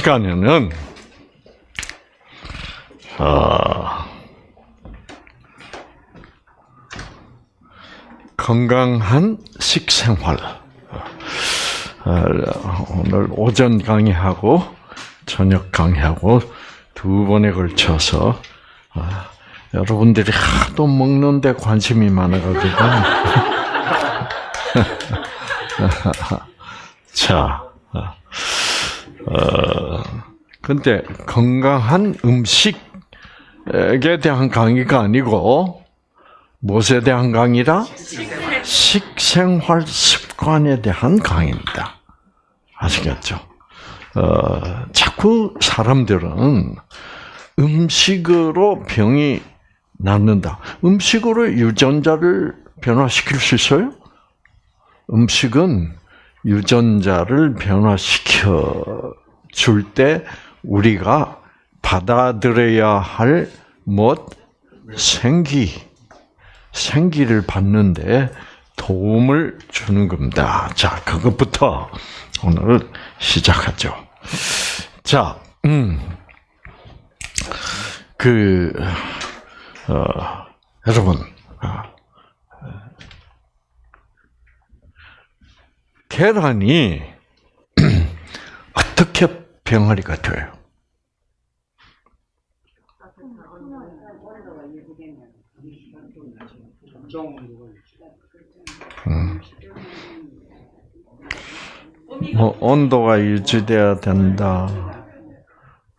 이 시간에는 어, 건강한 식생활. 어, 오늘 오전 강의하고 저녁 강의하고 두 번에 걸쳐서 어, 여러분들이 하도 먹는데 관심이 많아가지고. 자, 어, 근데 건강한 음식에 대한 강의가 아니고 무엇에 대한 강의라? 식생활 습관에 대한 강의입니다. 아시겠죠? 어, 자꾸 사람들은 음식으로 병이 낫는다. 음식으로 유전자를 변화시킬 수 있어요? 음식은 유전자를 변화시켜 줄 때 우리가 받아들여야 할 못 생기 생기를 받는데 도움을 주는 겁니다. 자, 그것부터 오늘 시작하죠. 자, 음, 그, 어, 여러분, 어, 계란이 병아리가 돼요? 음. 뭐 온도가 유지돼야 된다.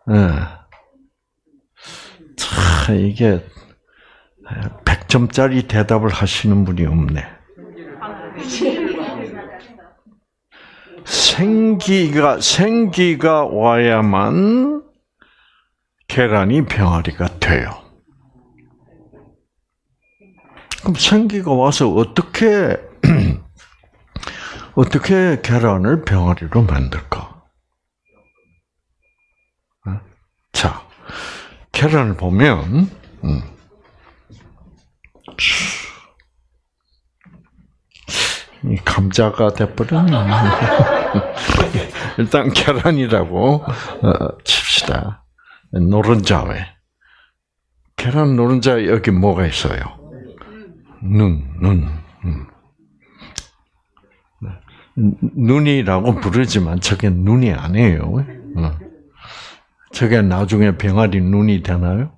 예. 네. 참 이게 100점짜리 대답을 하시는 분이 없네. 생기가 생기가 와야만 계란이 병아리가 돼요. 그럼 생기가 와서 어떻게 어떻게 계란을 병아리로 만들까? 어? 자, 계란을 보면 음. 이 감자가 돼버렸네. 일단 계란이라고 어, 칩시다. 노른자에 계란 노른자 여기 뭐가 있어요? 눈, 눈. 음. 눈이라고 부르지만 저게 눈이 아니에요. 어. 저게 나중에 병아리 눈이 되나요?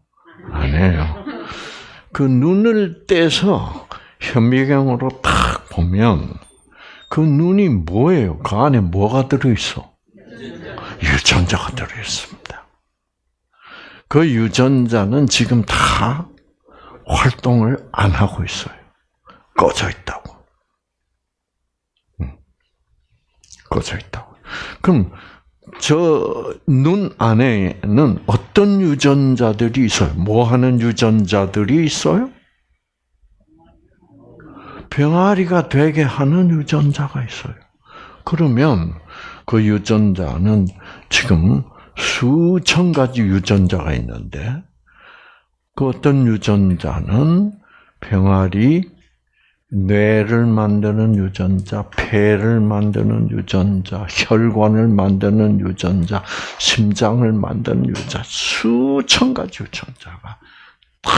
아니에요. 그 눈을 떼서 현미경으로 탁 보면 그 눈이 뭐예요? 그 안에 뭐가 들어있어? 유전자가 들어있습니다. 그 유전자는 지금 다 활동을 안 하고 있어요. 꺼져 있다고. 꺼져 있다고. 그럼 저 눈 안에는 어떤 유전자들이 있어요? 뭐 하는 유전자들이 있어요? 병아리가 되게 하는 유전자가 있어요. 그러면 그 유전자는 지금 수천 가지 유전자가 있는데 그 어떤 유전자는 병아리 뇌를 만드는 유전자, 폐를 만드는 유전자, 혈관을 만드는 유전자, 심장을 만드는 유전자, 수천 가지 유전자가 다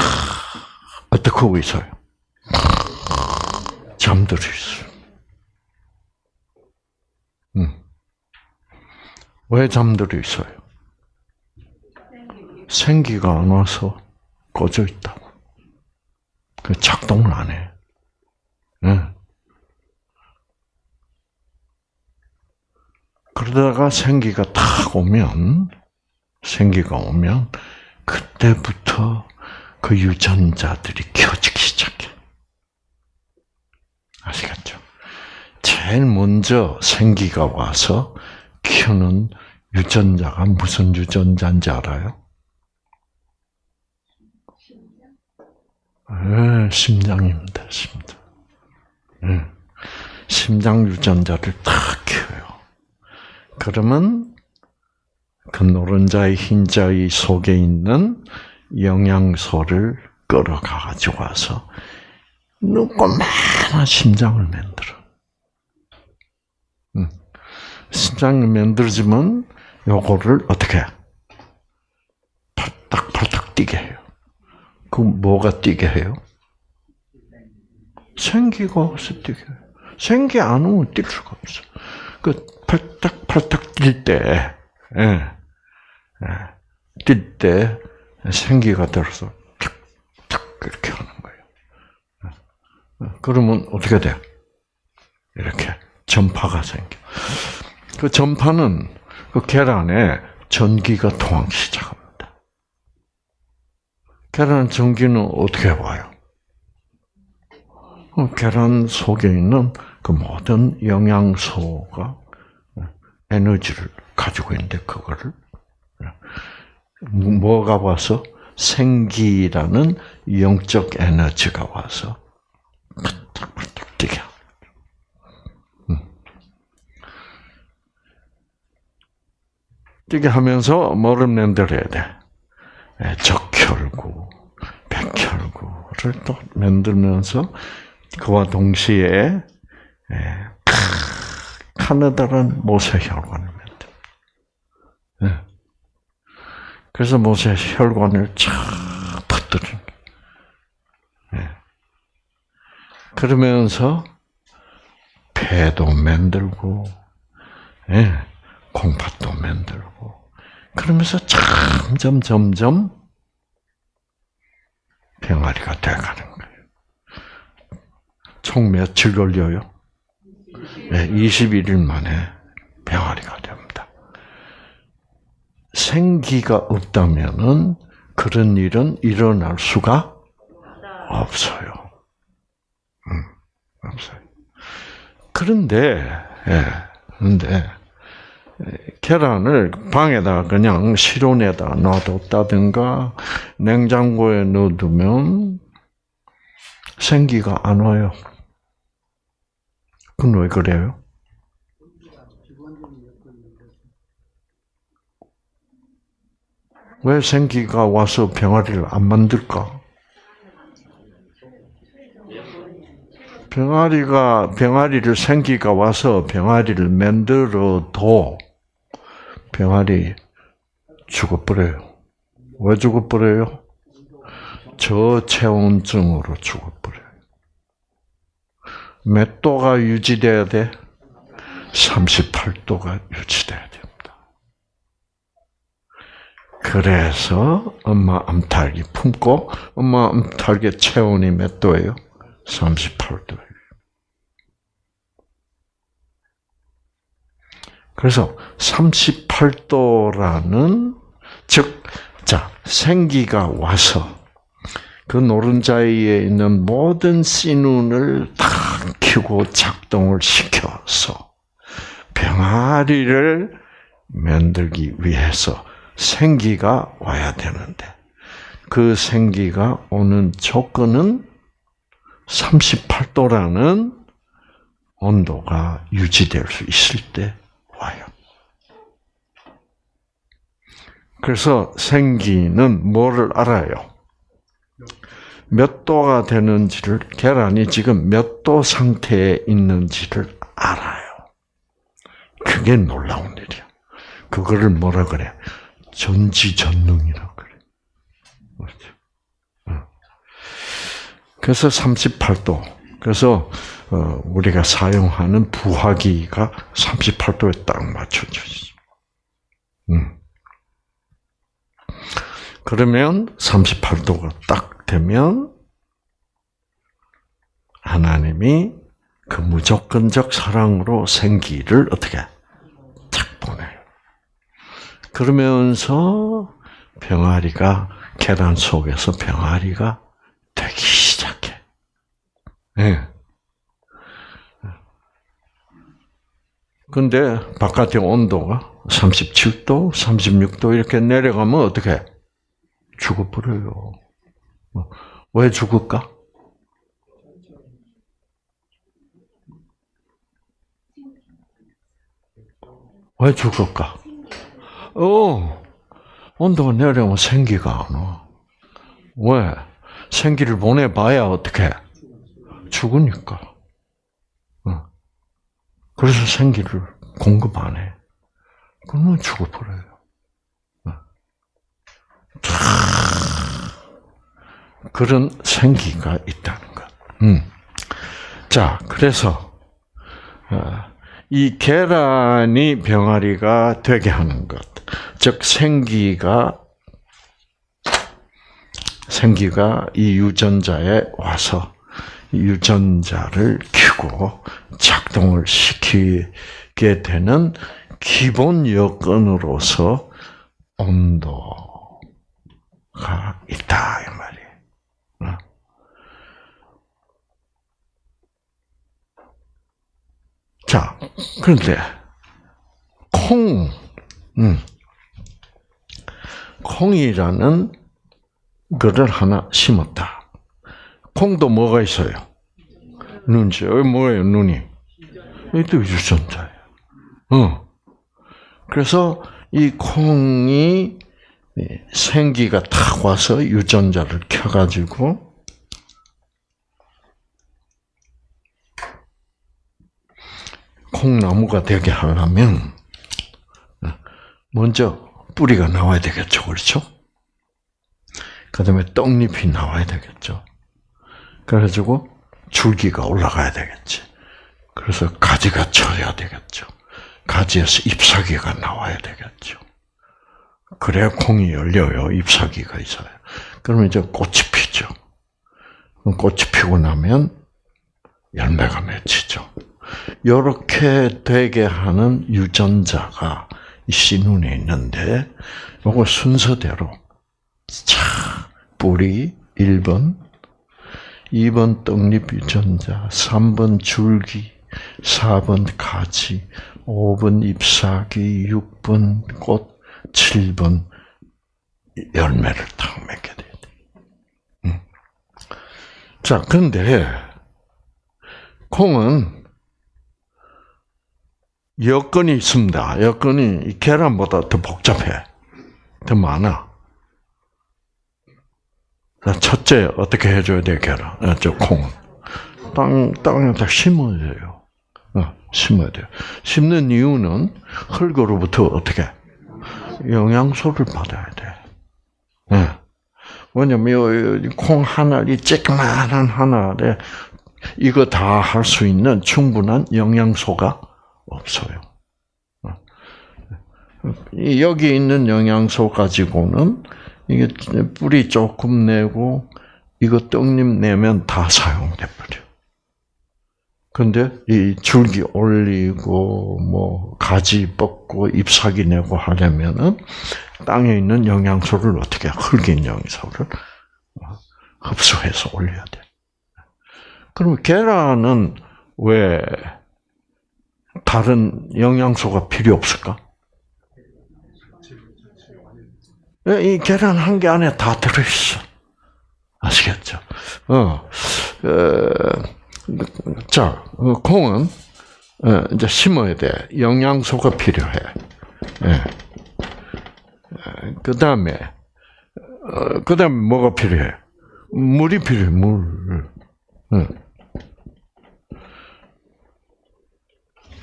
어떻게 하고 있어요? 잠들어 있어요. 음. 왜 잠들어 있어요? 생기가 안 와서 꺼져 있다고. 그 작동을 안 해. 네. 그러다가 생기가 탁 오면, 생기가 오면, 그때부터 그 유전자들이 켜지기. 아시겠죠? 제일 먼저 생기가 와서 켜는 유전자가 무슨 유전자인지 알아요? 네, 심장입니다, 심장. 네. 심장 유전자를 탁 켜요. 그러면 그 노른자의 흰자의 속에 있는 영양소를 끌어가 가지고 와서 조그마한 심장을 만들어. 응. 심장을 만들지만 요거를 어떻게 팔딱팔딱 뛰게 해요. 그 뭐가 뛰게 해요? 생기가 뛰게 해요. 생기 안 오면 뛸 수가 없어. 그 팔딱팔딱 뛸 때, 예, 예, 뛸때 생기가 들어서 탁탁 이렇게 하는. 그러면 어떻게 돼? 이렇게 전파가 생겨. 그 전파는 그 계란에 전기가 통하기 시작합니다. 계란 전기는 어떻게 와요? 그 계란 속에 있는 그 모든 영양소가 에너지를 가지고 있는데 그거를 뭐가 와서 생기라는 영적 에너지가 와서 팍팍팍 뛰게 뛰게 하면서 뭐를 만들어야 돼? 적혈구, 백혈구를 또 만들면서 그와 동시에 카느다란 모세 혈관을 만들. 그래서 모세 혈관을 쫙 터뜨린. 그러면서 폐도 만들고, 콩팥도 만들고, 그러면서 점점 점점 병아리가 돼가는 거예요. 총 며칠 걸려요? 네, 21일 만에 병아리가 됩니다. 생기가 없다면은 그런 일은 일어날 수가 없어요. 그런데, 예, 그런데, 계란을 방에다 그냥 실온에다 놔뒀다든가 냉장고에 넣어두면 생기가 안 와요. 그건 왜 그래요? 왜 생기가 와서 병아리를 안 만들까? 병아리가 병아리를 생기가 와서 병아리를 만들어도 병아리 죽어버려요. 왜 죽어버려요? 저체온증으로 죽어버려요. 몇 도가 유지돼야 돼? 38도가 유지돼야 됩니다. 그래서 엄마 암탉이 품고 엄마 암탉의 체온이 몇 도예요? 38도예요. 그래서 38도라는 즉, 자 생기가 와서 그 노른자위에 있는 모든 씨눈을 다 켜고 작동을 시켜서 병아리를 만들기 위해서 생기가 와야 되는데 그 생기가 오는 조건은 38도라는 온도가 유지될 수 있을 때 와요. 그래서 생기는 뭐를 알아요? 몇 도가 되는지를 계란이 지금 몇 도 상태에 있는지를 알아요. 그게 놀라운 일이야. 그거를 뭐라 그래? 전지전능이라 그래. 그렇죠? 그래서 38도. 그래서 어, 우리가 사용하는 부화기가 38도에 딱 맞춰져 있어. 음. 그러면 38도가 딱 되면 하나님이 그 무조건적 사랑으로 생기를 어떻게 탁 보내요. 그러면서 병아리가 계란 속에서 병아리가 되기 시작해. 네. 근데 바깥의 온도가 37도, 36도 이렇게 내려가면 어떻게 죽어버려요. 왜 죽을까? 왜 죽을까? 어, 온도가 내려오면 생기가 안 와. 왜? 생기를 보내봐야 어떻게? 죽으니까. 그래서 생기를 공급 안 해. 그러면 죽어버려요. 어. 그런 생기가 있다는 것. 음. 자, 그래서 어, 이 계란이 병아리가 되게 하는 것, 즉 생기가 생기가 이 유전자에 와서 유전자를 켜고 작동을 시키게 되는 기본 여건으로서 온도가 있다 이. 어? 자, 그런데 콩, 음, 콩이라는 거를 하나 심었다. 콩도 뭐가 있어요? 눈지. 여기 뭐예요, 눈이? 이도 유전자예요. 어. 그래서 이 콩이 생기가 탁 와서 유전자를 켜가지고 콩나무가 되게 하려면 먼저 뿌리가 나와야 되겠죠, 그렇죠? 그 다음에 떡잎이 나와야 되겠죠. 그래가지고 줄기가 올라가야 되겠지. 그래서 가지가 쳐야 되겠죠. 가지에서 잎사귀가 나와야 되겠죠. 그래야 콩이 열려요. 잎사귀가 있어요. 그러면 이제 꽃이 피죠. 꽃이 피고 나면 열매가 맺히죠. 이렇게 되게 하는 유전자가 이 씨눈에 있는데, 요거 순서대로, 차, 뿌리 1번, 2번 떡잎 유전자, 3번 줄기, 4번 가지, 5번 잎사귀, 6번 꽃, 7번 열매를 딱 맺게 돼야 돼. 음. 자, 그런데 콩은 여건이 있습니다. 여건이 계란보다 더 복잡해. 더 많아. 첫째, 어떻게 해줘야 돼, 계란? 어, 저 콩. 땅, 땅에다 심어야 돼요. 어, 심어야 돼요. 심는 이유는 흙으로부터 어떻게? 영양소를 받아야 돼. 네. 왜냐면 콩 하나리 쬐끄만한 하나에 이거 다 할 수 있는 충분한 영양소가 없어요. 여기 있는 영양소 가지고는 이게 뿌리 조금 내고 이거 떡잎 내면 다 사용돼 버려. 근데 이 줄기 올리고 뭐 가지 뻗고 잎사귀 내고 하려면은 땅에 있는 영양소를 어떻게 흙인 영양소를 흡수해서 올려야 돼. 그러면 계란은 왜 다른 영양소가 필요 없을까? 이 계란 한 개 안에 다 들어있어. 아시겠죠? 어, 어 자, 어, 콩은 어, 이제 심어야 돼. 영양소가 필요해. 예. 어, 그 다음에, 어, 그 다음에 뭐가 필요해? 물이 필요해, 물. 응.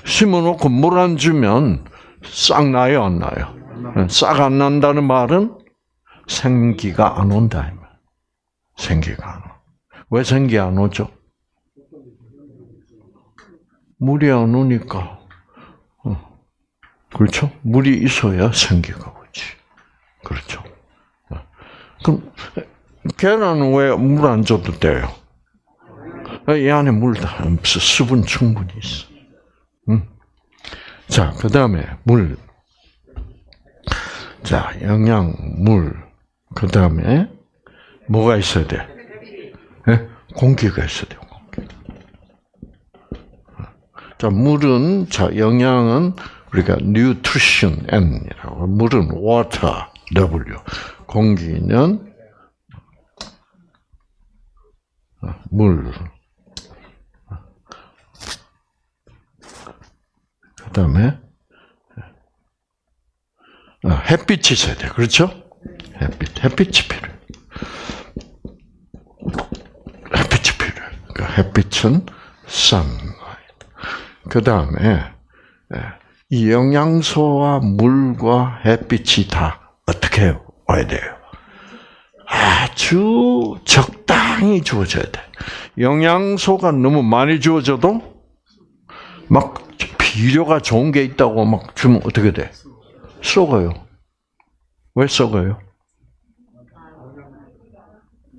심어놓고 물 안 주면 싹 나요, 안 나요? 싹 안 난다는 말은 생기가 안 온다. 생기가 안 와. 왜 생기 안 오죠? 물이 안 오니까. 어. 그렇죠? 물이 있어야 생기가 오지. 그렇죠? 어. 그럼 계란은 왜 물 안 줘도 돼요? 이 안에 물 다, 수분 충분히 있어. 응? 자, 그 다음에 물. 자, 영양, 물. 그 다음에 뭐가 있어야 돼? 네? 공기가 있어야 돼요. 자, 물은 자 영양은 우리가 nutrition N이라고 물은 water W. 공기는 물. 그다음에 아, 햇빛이 있어야 돼. 그렇죠? 햇빛. 햇빛이 필요해. 햇빛이 필요해. 그 햇빛은 sunlight. 그 다음에 이 영양소와 물과 햇빛이 다 어떻게 와야 돼요? 아주 적당히 주어져야 돼. 영양소가 너무 많이 주어져도 막 비료가 좋은 게 있다고 막 주면 어떻게 돼? 썩어요. 왜 썩어요?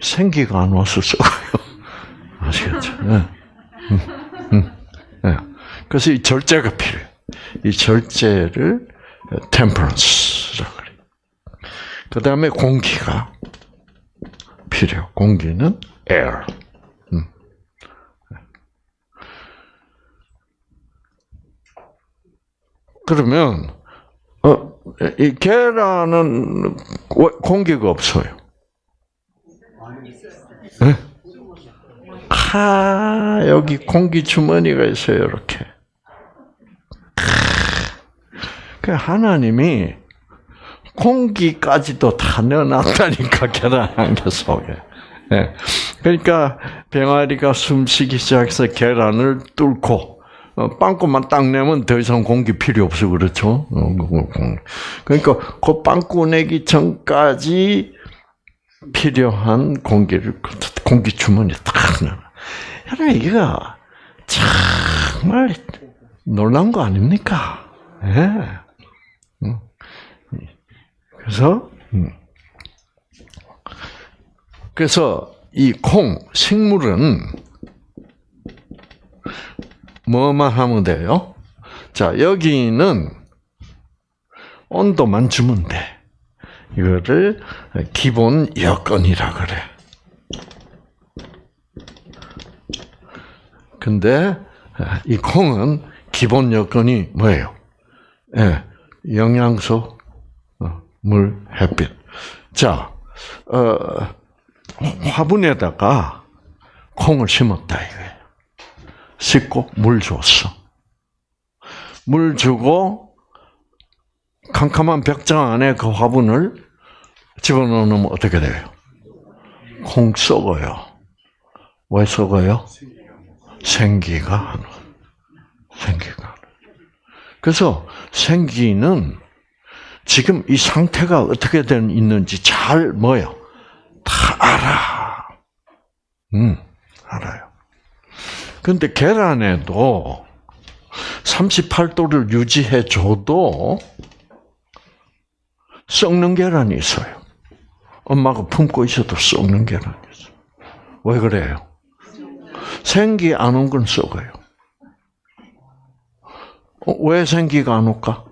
생기가 안 와서 썩어요. 아시겠죠? 네. 음, 음, 네. 그래서 이 절제가 필요해요. 이 절제를 템퍼런스라고 그래요. 그 다음에 공기가 필요. 공기는 air. 음. 그러면 어, 이 계란은 공기가 없어요. 네? 아, 여기 공기 주머니가 있어요, 이렇게. 그 하나님이 공기까지도 다 넣어놨다니까 계란 한 개 속에. 네. 그러니까 병아리가 숨쉬기 시작해서 계란을 뚫고 어, 빵꾸만 딱 내면 더 이상 공기 필요 없어 그렇죠. 어, 그러니까 그 빵꾸 내기 전까지 필요한 공기를 공기 주머니에 딱 넣어. 여러분 이거 정말 놀란 거 아닙니까? 예. 네. 그래서 음. 그래서 이 콩 식물은 뭐만 하면 돼요? 자 여기는 온도만 주면 돼. 이거를 기본 여건이라 그래. 근데 이 콩은 기본 여건이 뭐예요? 예, 영양소, 물, 햇빛. 자, 어, 화분에다가 콩을 심었다 이거예요. 씻고 물 줬어. 물 주고 캄캄한 벽장 안에 그 화분을 집어넣으면 어떻게 돼요? 콩 썩어요. 왜 썩어요? 생기가 생기가. 그래서 생기는 지금 이 상태가 어떻게 된 있는지 잘 뭐요? 다 알아. 음, 알아요. 근데 계란에도 38도를 유지해 줘도 썩는 계란이 있어요. 엄마가 품고 있어도 썩는 계란이 있어요. 왜 그래요? 생기 안 온 건 썩어요. 어, 왜 생기가 안 올까?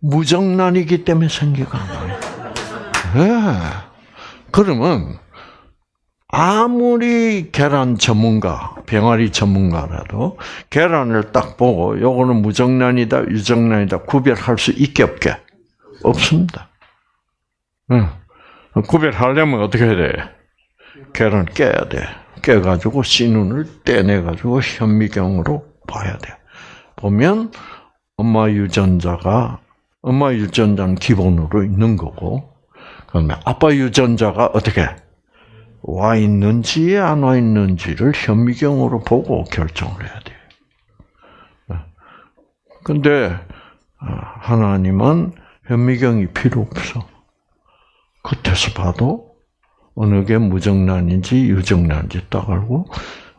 무정란이기 때문에 생기가 안 나요. 네. 그러면 아무리 계란 전문가, 병아리 전문가라도 계란을 딱 보고 요거는 무정란이다, 유정란이다 구별할 수 있게 없게 없습니다. 응. 구별하려면 어떻게 해야 돼? 계란 깨야 돼. 깨가지고 씨눈을 떼내가지고 현미경으로 봐야 돼. 보면 엄마 유전자가 엄마 유전자는 기본으로 있는 거고, 그다음에 아빠 유전자가 어떻게 와 있는지 안 와 있는지를 현미경으로 보고 결정을 해야 돼요. 근데 어, 하나님은 현미경이 필요 없어. 겉에서 봐도 어느 게 무정란인지 유정란인지 딱 알고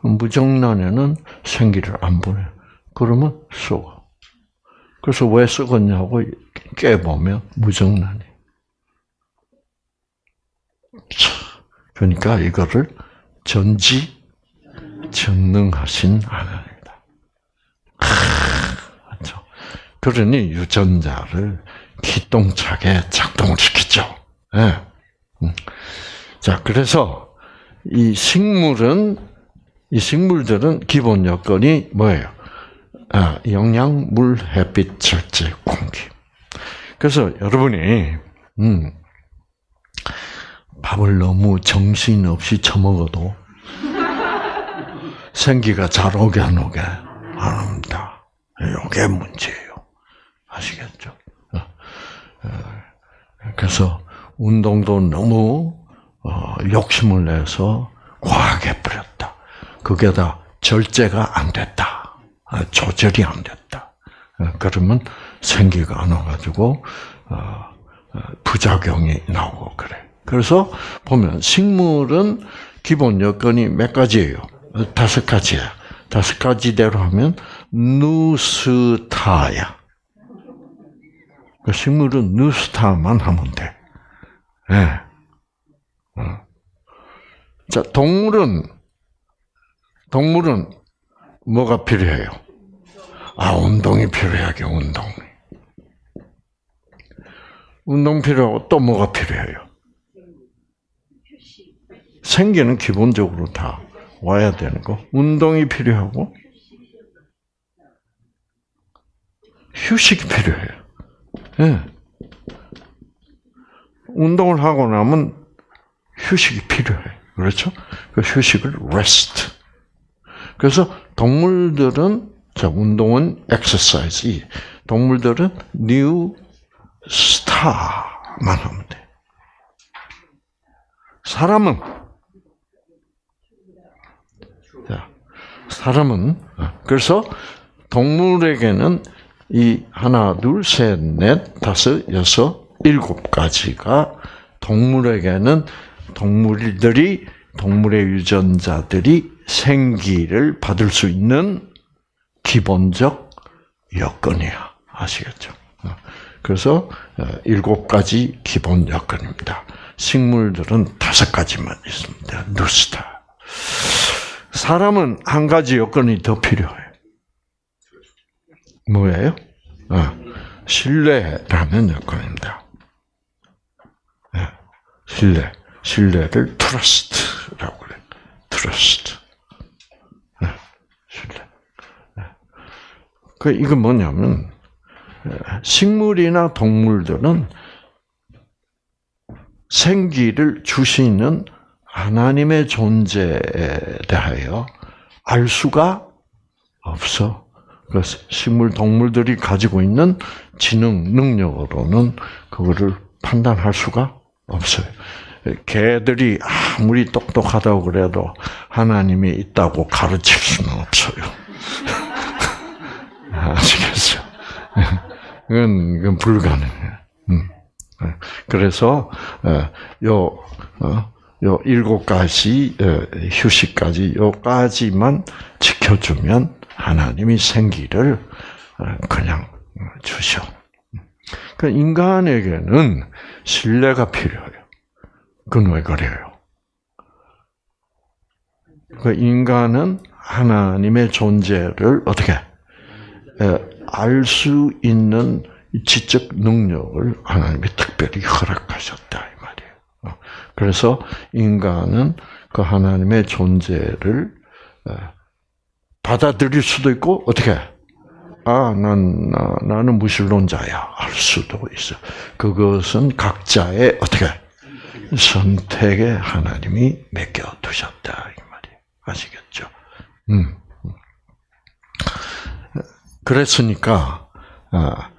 무정란에는 생기를 안 보내. 그러면 썩어. 그래서 왜 썩었냐고 깨보면 무정란이. 그러니까 이거를 전지 전능하신 하나님이다. 그렇죠. 그러니 유전자를 기똥차게 작동을 시키죠. 네. 자, 그래서 이 식물은 이 식물들은 기본 여건이 뭐예요? 아, 영양, 물, 햇빛, 절제, 공기. 그래서 여러분이 음, 밥을 너무 정신 없이 처먹어도 생기가 잘 오게 안 오게 안 합니다. 이게 문제예요. 아시겠죠? 어, 어, 그래서 운동도 너무 어, 욕심을 내서 과하게 뿌렸다. 그게 다 절제가 안 됐다. 아, 조절이 안 됐다. 어, 그러면 생기가 안 와가지고 부작용이 나오고 그래. 그래서 보면 식물은 기본 여건이 몇 가지예요? 다섯 가지야. 다섯 가지대로 하면 누스타야. 그 식물은 누스타만 하면 돼. 예. 네. 자, 동물은 동물은 뭐가 필요해요? 아, 운동이 필요하게 운동. 운동 필요하고 또 뭐가 필요해요? 생기는 기본적으로 다 와야 되는 거. 운동이 필요하고 휴식이 필요해요. 네. 운동을 하고 나면 휴식이 필요해. 그렇죠? 그 휴식을 rest. 그래서 동물들은 자 운동은 exercise. 동물들은 new star만 하면 돼. 사람은 자 사람은 그래서 동물에게는 이 하나 둘 셋 넷 다섯 여섯 일곱 가지가 동물에게는 동물들이 동물의 유전자들이 생기를 받을 수 있는 기본적 여건이야. 아시겠죠? 그래서 어, 일곱 가지 기본 여건입니다. 식물들은 다섯 가지만 있습니다. 누스타. 사람은 한 가지 여건이 더 필요해. 뭐예요? 어, 신뢰라는 여건입니다. 네, 신뢰. 신뢰를 trust라고 그래. trust. 네, 신뢰. 네. 그 이건 뭐냐면 식물이나 동물들은 생기를 주시는 하나님의 존재에 대하여 알 수가 없어. 그 식물 동물들이 가지고 있는 지능 능력으로는 그거를 판단할 수가 없어요. 개들이 아무리 똑똑하다고 그래도 하나님이 있다고 가르칠 수는 없어요. 아시겠어요? 그건, 그건 불가능해요. 음. 그래서 어, 요, 어, 요 일곱 가지 어, 휴식까지 요까지만 지켜주면 하나님이 생기를 그냥 주셔. 그 인간에게는 신뢰가 필요해요. 그건 왜 그래요? 그 인간은 하나님의 존재를 어떻게 알 수 있는 지적 능력을 하나님이 특별히 허락하셨다. 어, 그래서 인간은 그 하나님의 존재를 받아들일 수도 있고 어떻게? 아, 난 나는 무신론자야 할 수도 있어. 그것은 각자의 어떻게 선택에 하나님이 맡겨 두셨다 이 말이에요. 아시겠죠? 음. 그랬으니까 아,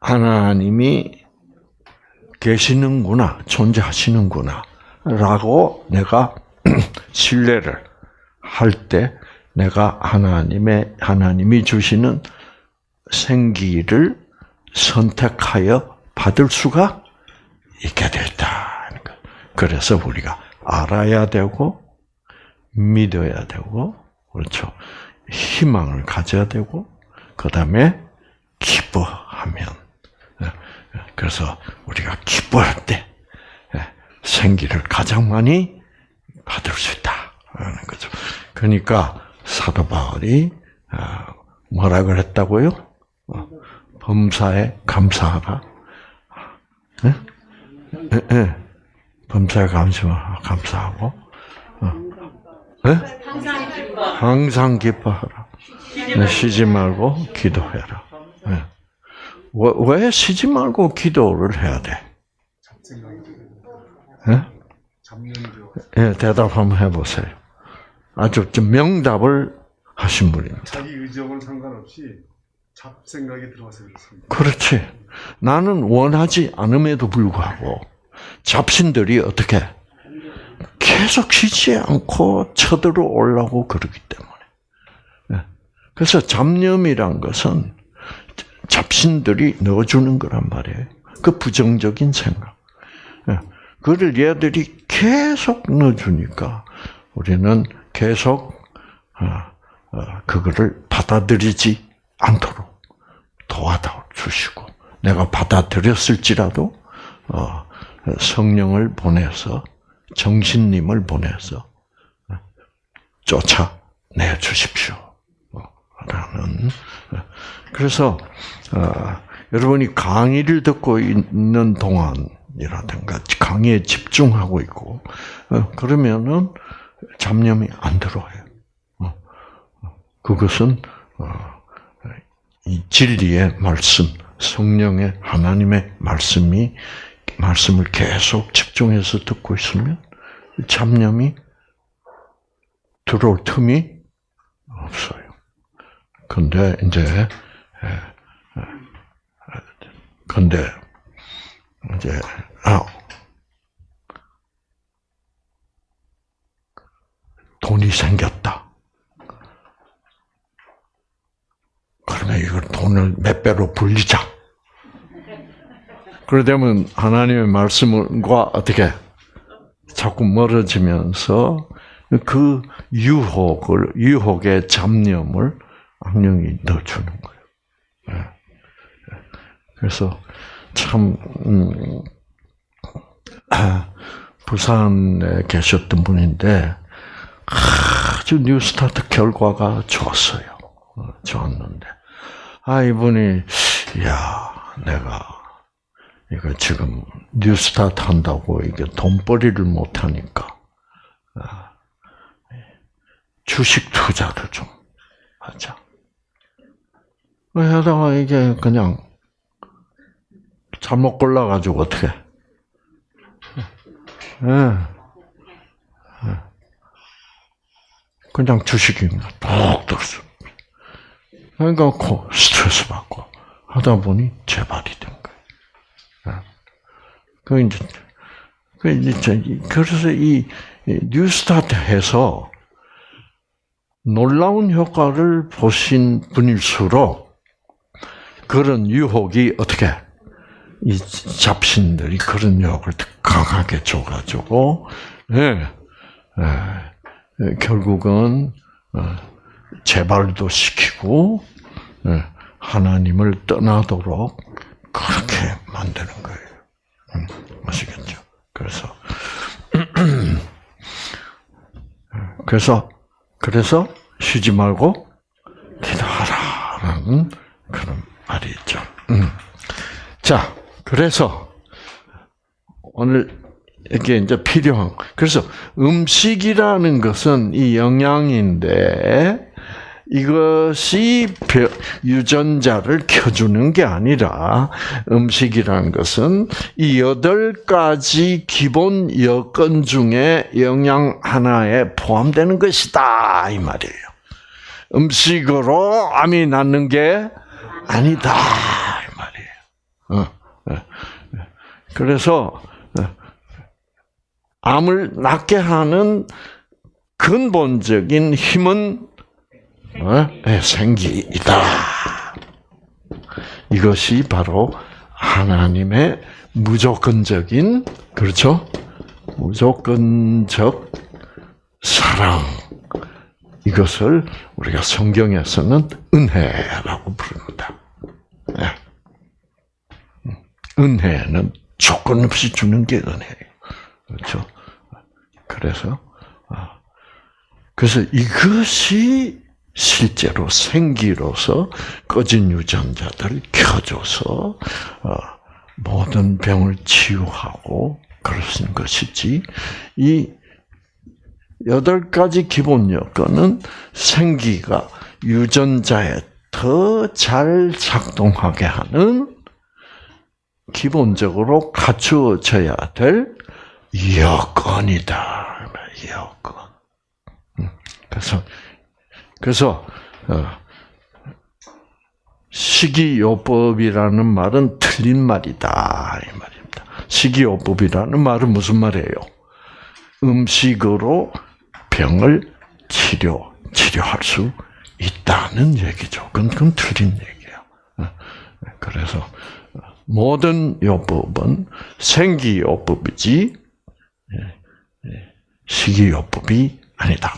하나님이 계시는구나, 존재하시는구나, 라고 내가 신뢰를 할 때, 내가 하나님의, 하나님이 주시는 생기를 선택하여 받을 수가 있게 됐다. 그래서 우리가 알아야 되고, 믿어야 되고, 그렇죠. 희망을 가져야 되고, 그 다음에 기뻐하면. 그래서 우리가 기뻐할 때 생기를 가장 많이 받을 수 있다는 거죠. 그러니까 사도 바울이 뭐라 그랬다고요? 범사에 감사하라. 네? 네, 범사에 감사하고, 네? 항상 기뻐하라. 쉬지 말고 기도해라. 네. 왜 쉬지 말고 기도를 해야 돼? 예? 예, 대답 한번 해보세요. 아주 좀 명답을 하신 분입니다. 자기 의지하고는 상관없이 잡생각이 들어와서 그렇습니다. 그렇지. 나는 원하지 않음에도 불구하고 잡신들이 어떻게 계속 쉬지 않고 쳐들어 올라고 그러기 때문에. 예. 그래서 잡념이란 것은 잡신들이 넣어주는 거란 말이에요. 그 부정적인 생각. 예. 그를 얘들이 계속 넣어주니까 우리는 계속 어, 어, 그거를 받아들이지 않도록 도와다 주시고 내가 받아들였을지라도 어, 성령을 보내서 정신님을 보내서 쫓아내 주십시오. 라는 그래서 어, 여러분이 강의를 듣고 있는 동안이라든가 강의에 집중하고 있고 어, 그러면은 잡념이 안 들어와요. 어, 그것은 어, 이 진리의 말씀, 성령의 하나님의 말씀이 말씀을 계속 집중해서 듣고 있으면 잡념이 들어올 틈이 없어요. 근데 이제 근데 이제 아 돈이 생겼다. 그러면 이걸 돈을 몇 배로 불리자. 그러되면 하나님의 말씀과 어떻게 자꾸 멀어지면서 그 유혹을 유혹의 잡념을 악령이 넣어주는 거예요. 예. 그래서 참 음, 부산에 계셨던 분인데 아주 뉴스타트 결과가 좋았어요. 어, 좋았는데 아 이분이 야 내가 이거 지금 뉴스타트 한다고 이게 돈벌이를 못 하니까 아, 주식 투자를 좀 하자. 하다가 이게 그냥 잘못 골라가지고 어떻게? 예. 그냥 주식이 톡 들었어. 그러니까 스트레스 받고 하다 보니 재발이 된 거예요. 그 이제 그 이제 그래서 이 뉴스타트해서 놀라운 효과를 보신 분일수록 그런 유혹이 어떻게 이 잡신들이 그런 유혹을 강하게 줘가지고 예, 예, 결국은 어, 재발도 시키고 예, 하나님을 떠나도록 그렇게 만드는 거예요. 음, 아시겠죠? 그래서 그래서 그래서 쉬지 말고 기도하라라는 그런 말이 있죠. 음. 자, 그래서 오늘 이게 이제 필요한 그래서 음식이라는 것은 이 영양인데 이것이 유전자를 켜주는 게 아니라 음식이라는 것은 이 여덟 가지 기본 여건 중에 영양 하나에 포함되는 것이다 이 말이에요. 음식으로 암이 낫는 게 아니다 이 말이에요. 어. 그래서 암을 낫게 하는 근본적인 힘은 네, 생기이다. 이것이 바로 하나님의 무조건적인 그렇죠? 무조건적 사랑. 이것을 우리가 성경에서는 은혜라고 부릅니다. 네. 은혜는 조건 없이 주는 게 은혜예요. 그렇죠? 그래서 아, 그래서 이것이 실제로 생기로서 꺼진 유전자들을 켜줘서 어, 모든 병을 치유하고 그러신 것이지 이 여덟 가지 기본 여건은 생기가 유전자에 더 잘 작동하게 하는 기본적으로 갖추어져야 될 여건이다. 여건. 음, 그래서 그래서 어, 식이요법이라는 말은 틀린 말이다 이 말입니다. 식이요법이라는 말은 무슨 말이에요? 음식으로 병을 치료 치료할 수 있다는 얘기죠. 그건, 그건 틀린 얘기예요. 어, 그래서 모든 요법은 생기요법이지 식이요법이 아니다.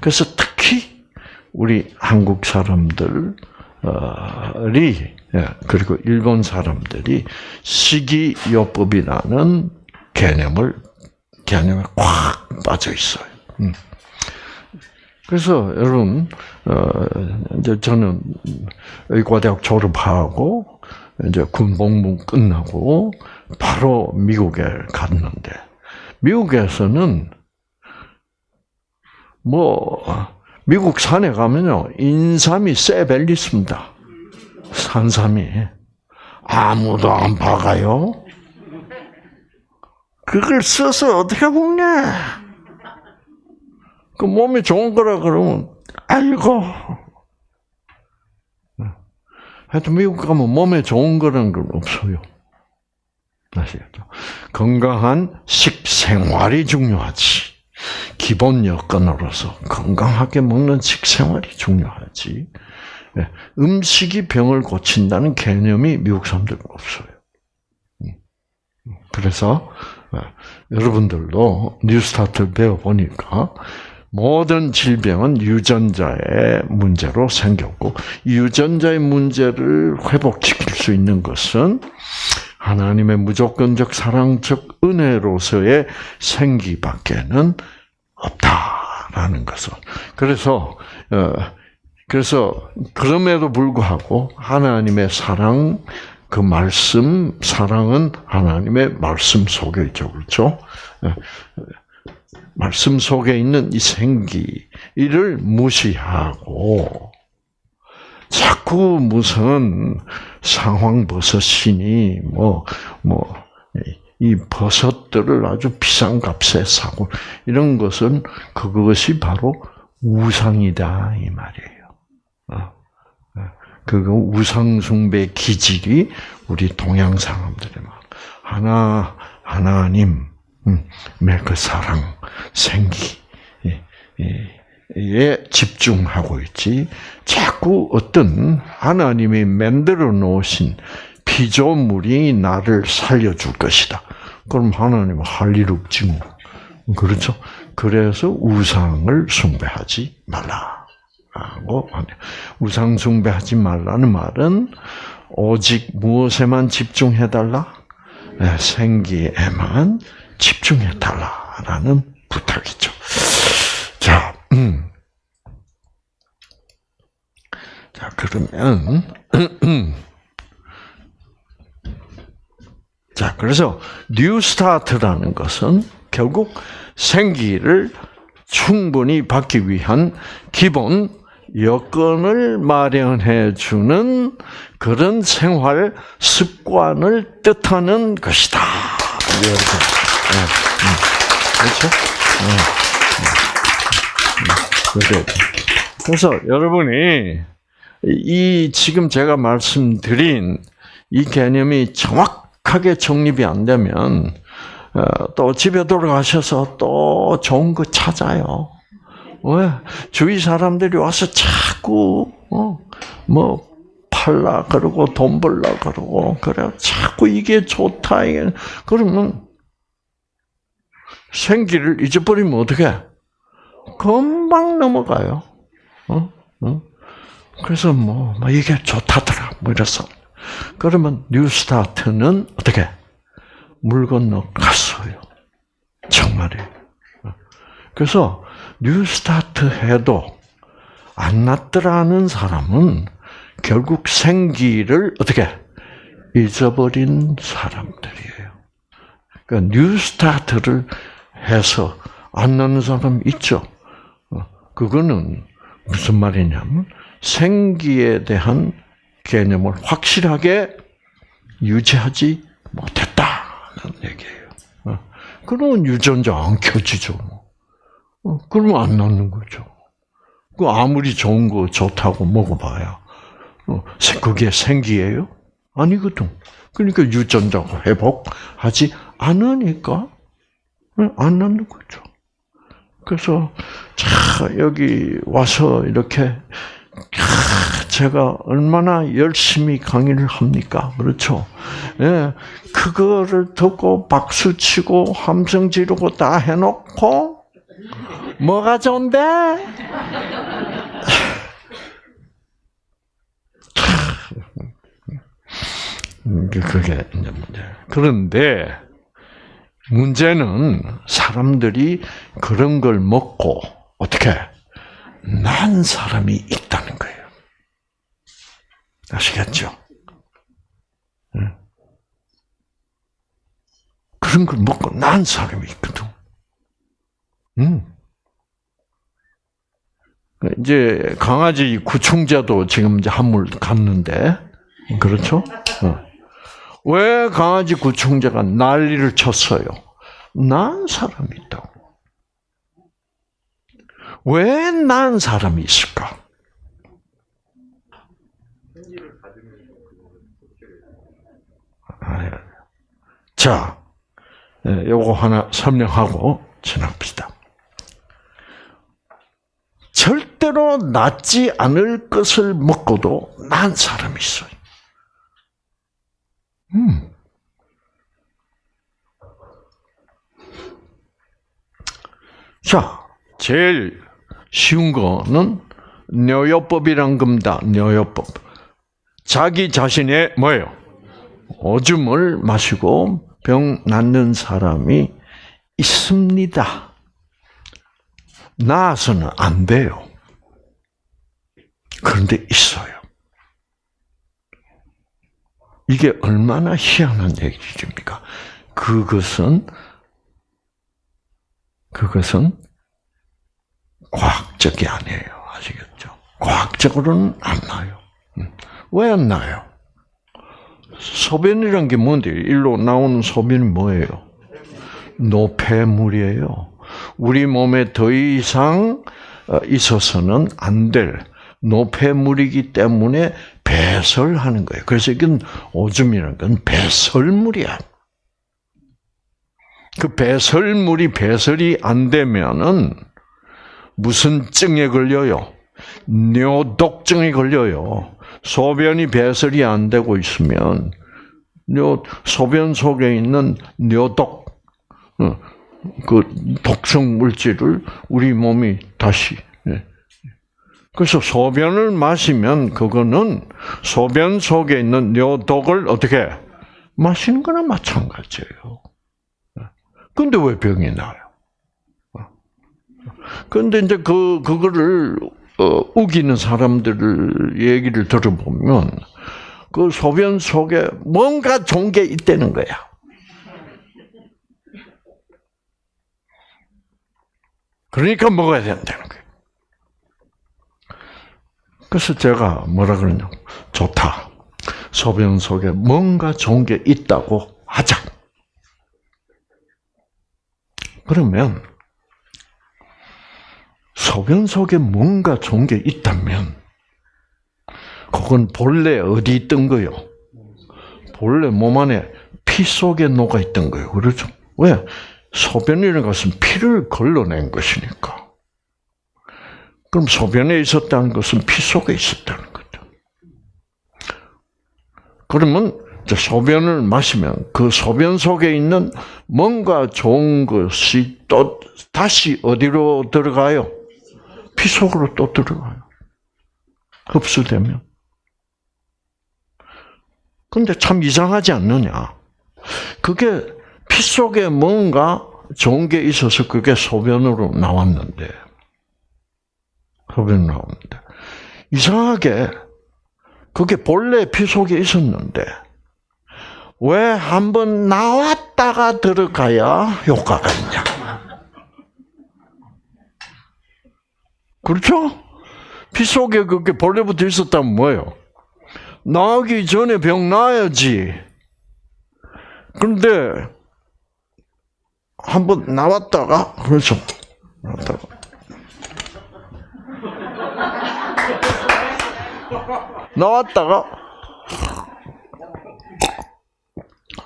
그래서 특히 우리 한국 사람들이 예, 그리고 일본 사람들이 식이요법이라는 개념을 개념에 꽉 빠져 있어요. 음. 그래서 여러분 어, 이제 저는 의과대학 졸업하고 이제 군복무 끝나고 바로 미국에 갔는데 미국에서는 뭐 미국 산에 가면요 인삼이 쎄벨리 있습니다. 산삼이 아무도 안 박아요. 그걸 써서 어떻게 먹냐? 그 몸에 좋은 거라 그러면 알고. 하여튼 미국 가면 몸에 좋은 거라는 건 없어요. 아시겠죠? 건강한 식생활이 중요하지. 기본 여건으로서 건강하게 먹는 식생활이 중요하지. 예, 음식이 병을 고친다는 개념이 미국 사람들은 없어요. 음. 그래서 어, 여러분들도 뉴스타트를 배워보니까 모든 질병은 유전자의 문제로 생겼고 유전자의 문제를 회복시킬 수 있는 것은 하나님의 무조건적 사랑적 은혜로서의 생기밖에는 없다라는 것을. 그래서 어 그래서 그럼에도 불구하고 하나님의 사랑 그 말씀 사랑은 하나님의 말씀 속에 있죠, 그렇죠? 말씀 속에 있는 이 생기를 무시하고 자꾸 무슨 상황 버섯이니 뭐뭐 이 버섯들을 아주 비싼 값에 사고 이런 것은 그것이 바로 우상이다 이 말이에요. 어. 그 우상 숭배 기질이 우리 동양 사람들의 하나 하나님 그 사랑, 생기, 에 집중하고 있지. 자꾸 어떤 하나님이 만들어 놓으신 피조물이 나를 살려줄 것이다. 그럼 하나님은 할 일 없지 뭐. 그렇죠? 그래서 우상을 숭배하지 말라라고 하네. 우상 숭배하지 말라는 말은 오직 무엇에만 집중해 달라? 네, 생기에만 집중해 달라라는 부탁이죠. 자, 음. 자 그러면 자 그래서 New Start라는 것은 결국 생기를 충분히 받기 위한 기본 여건을 마련해 주는 그런 생활 습관을 뜻하는 것이다. 네, 음. 그렇죠? 네. 그래서 여러분이 이 지금 제가 말씀드린 이 개념이 정확하게 정립이 안 되면 어, 또 집에 돌아가셔서 또 좋은 거 찾아요. 왜 주위 사람들이 와서 자꾸 어, 뭐 팔라 그러고 돈 벌라 그러고 그래 자꾸 이게 좋다 이게. 그러면 생기를 잊어버리면 어떻게? 금방 넘어가요. 어? 어? 그래서 뭐, 뭐 이게 좋다더라 뭐 이래서 그러면 뉴스타트는 어떻게 물 건너 갔어요. 정말이에요. 어. 그래서 뉴스타트 해도 안 났더라는 사람은 결국 생기를 어떻게 잊어버린 사람들이에요. 그러니까 뉴스타트를 해서 안 나는 사람 있죠. 어, 그거는 무슨 말이냐면 생기에 대한 개념을 확실하게 유지하지 못했다는 얘기예요. 어, 그러면 유전자 안 켜지죠. 뭐. 어, 그러면 안 낫는 거죠. 그 아무리 좋은 거 좋다고 먹어봐야 그게 생기예요? 아니거든. 그러니까 유전자 회복하지 않으니까 안 낳는 거죠. 그래서 자 여기 와서 이렇게 제가 얼마나 열심히 강의를 합니까? 그렇죠? 예, 그거를 듣고 박수 치고 함성 지르고 다 해놓고 뭐가 좋은데? 음, 그게 이제 문제. 그런데 문제는 사람들이 그런 걸 먹고 어떻게 난 사람이 있다는 거예요. 아시겠죠? 응. 그런 걸 먹고 난 사람이 있거든. 응. 이제 강아지 구충제도 지금 이제 한물 갔는데 그렇죠? 어. 왜 강아지 구충제가 난리를 쳤어요? 난 사람이 있다고. 왜 난 사람이 있을까? 아, 예. 자, 예, 요거 하나 설명하고 지납시다. 절대로 낫지 않을 것을 먹고도 난 사람이 있어요. 음. 자, 제일 쉬운 거는 뇨요법이란 겁니다. 뇨요법. 자기 자신의 뭐예요? 오줌을 마시고 병 낫는 사람이 있습니다. 나아서는 안 돼요. 그런데 있어요. 이게 얼마나 희한한 얘기입니까? 그것은 그것은 과학적이 아니에요. 아시겠죠? 과학적으로는 안 나요. 왜 안 나요? 소변이란 게 뭔데? 일로 나오는 소변이 뭐예요? 노폐물이에요. 우리 몸에 더 이상 어, 있어서는 안 될 노폐물이기 때문에 배설하는 거예요. 그래서 이건 오줌이라는 건 배설물이야. 그 배설물이 배설이 안 되면은 무슨 증에 걸려요? 뇨독증에 걸려요. 소변이 배설이 안 되고 있으면 뇨 소변 속에 있는 뇨독 어, 그 독성 물질을 우리 몸이 다시 예. 그래서 소변을 마시면 그거는 소변 속에 있는 뇨독을 어떻게 마시는 거나 마찬가지예요. 근데 왜 병이 나요? 근데 이제 그 그거를 어, 우기는 사람들을 얘기를 들어보면 그 소변 속에 뭔가 좋은 게 있다는 거야. 그러니까 먹어야 된다는 거예요. 그래서 제가 뭐라 그러냐. 좋다. 소변 속에 뭔가 좋은 게 있다고 하자. 그러면 소변 속에 뭔가 좋은 게 있다면 그건 본래 어디 있던 거요? 본래 몸 안에 피 속에 녹아 있던 거예요. 그렇죠? 왜? 소변이라는 것은 피를 걸러낸 것이니까. 그럼 소변에 있었다는 것은 피 속에 있었다는 거죠. 그러면 소변을 마시면 그 소변 속에 있는 뭔가 좋은 것이 또 다시 어디로 들어가요? 피 속으로 또 들어가요. 흡수되면. 근데 참 이상하지 않느냐? 그게 피 속에 뭔가 좋은 게 있어서 그게 소변으로 나왔는데, 소변 나오는데, 이상하게 그게 본래 피 속에 있었는데, 왜 한 번 나왔다가 들어가야 효과가 있냐? 그렇죠? 피 속에 그게 본래부터 있었다면 뭐예요? 나오기 전에 병 나야지. 그런데 한 번 나왔다가 그렇죠. 나왔다가 나왔다가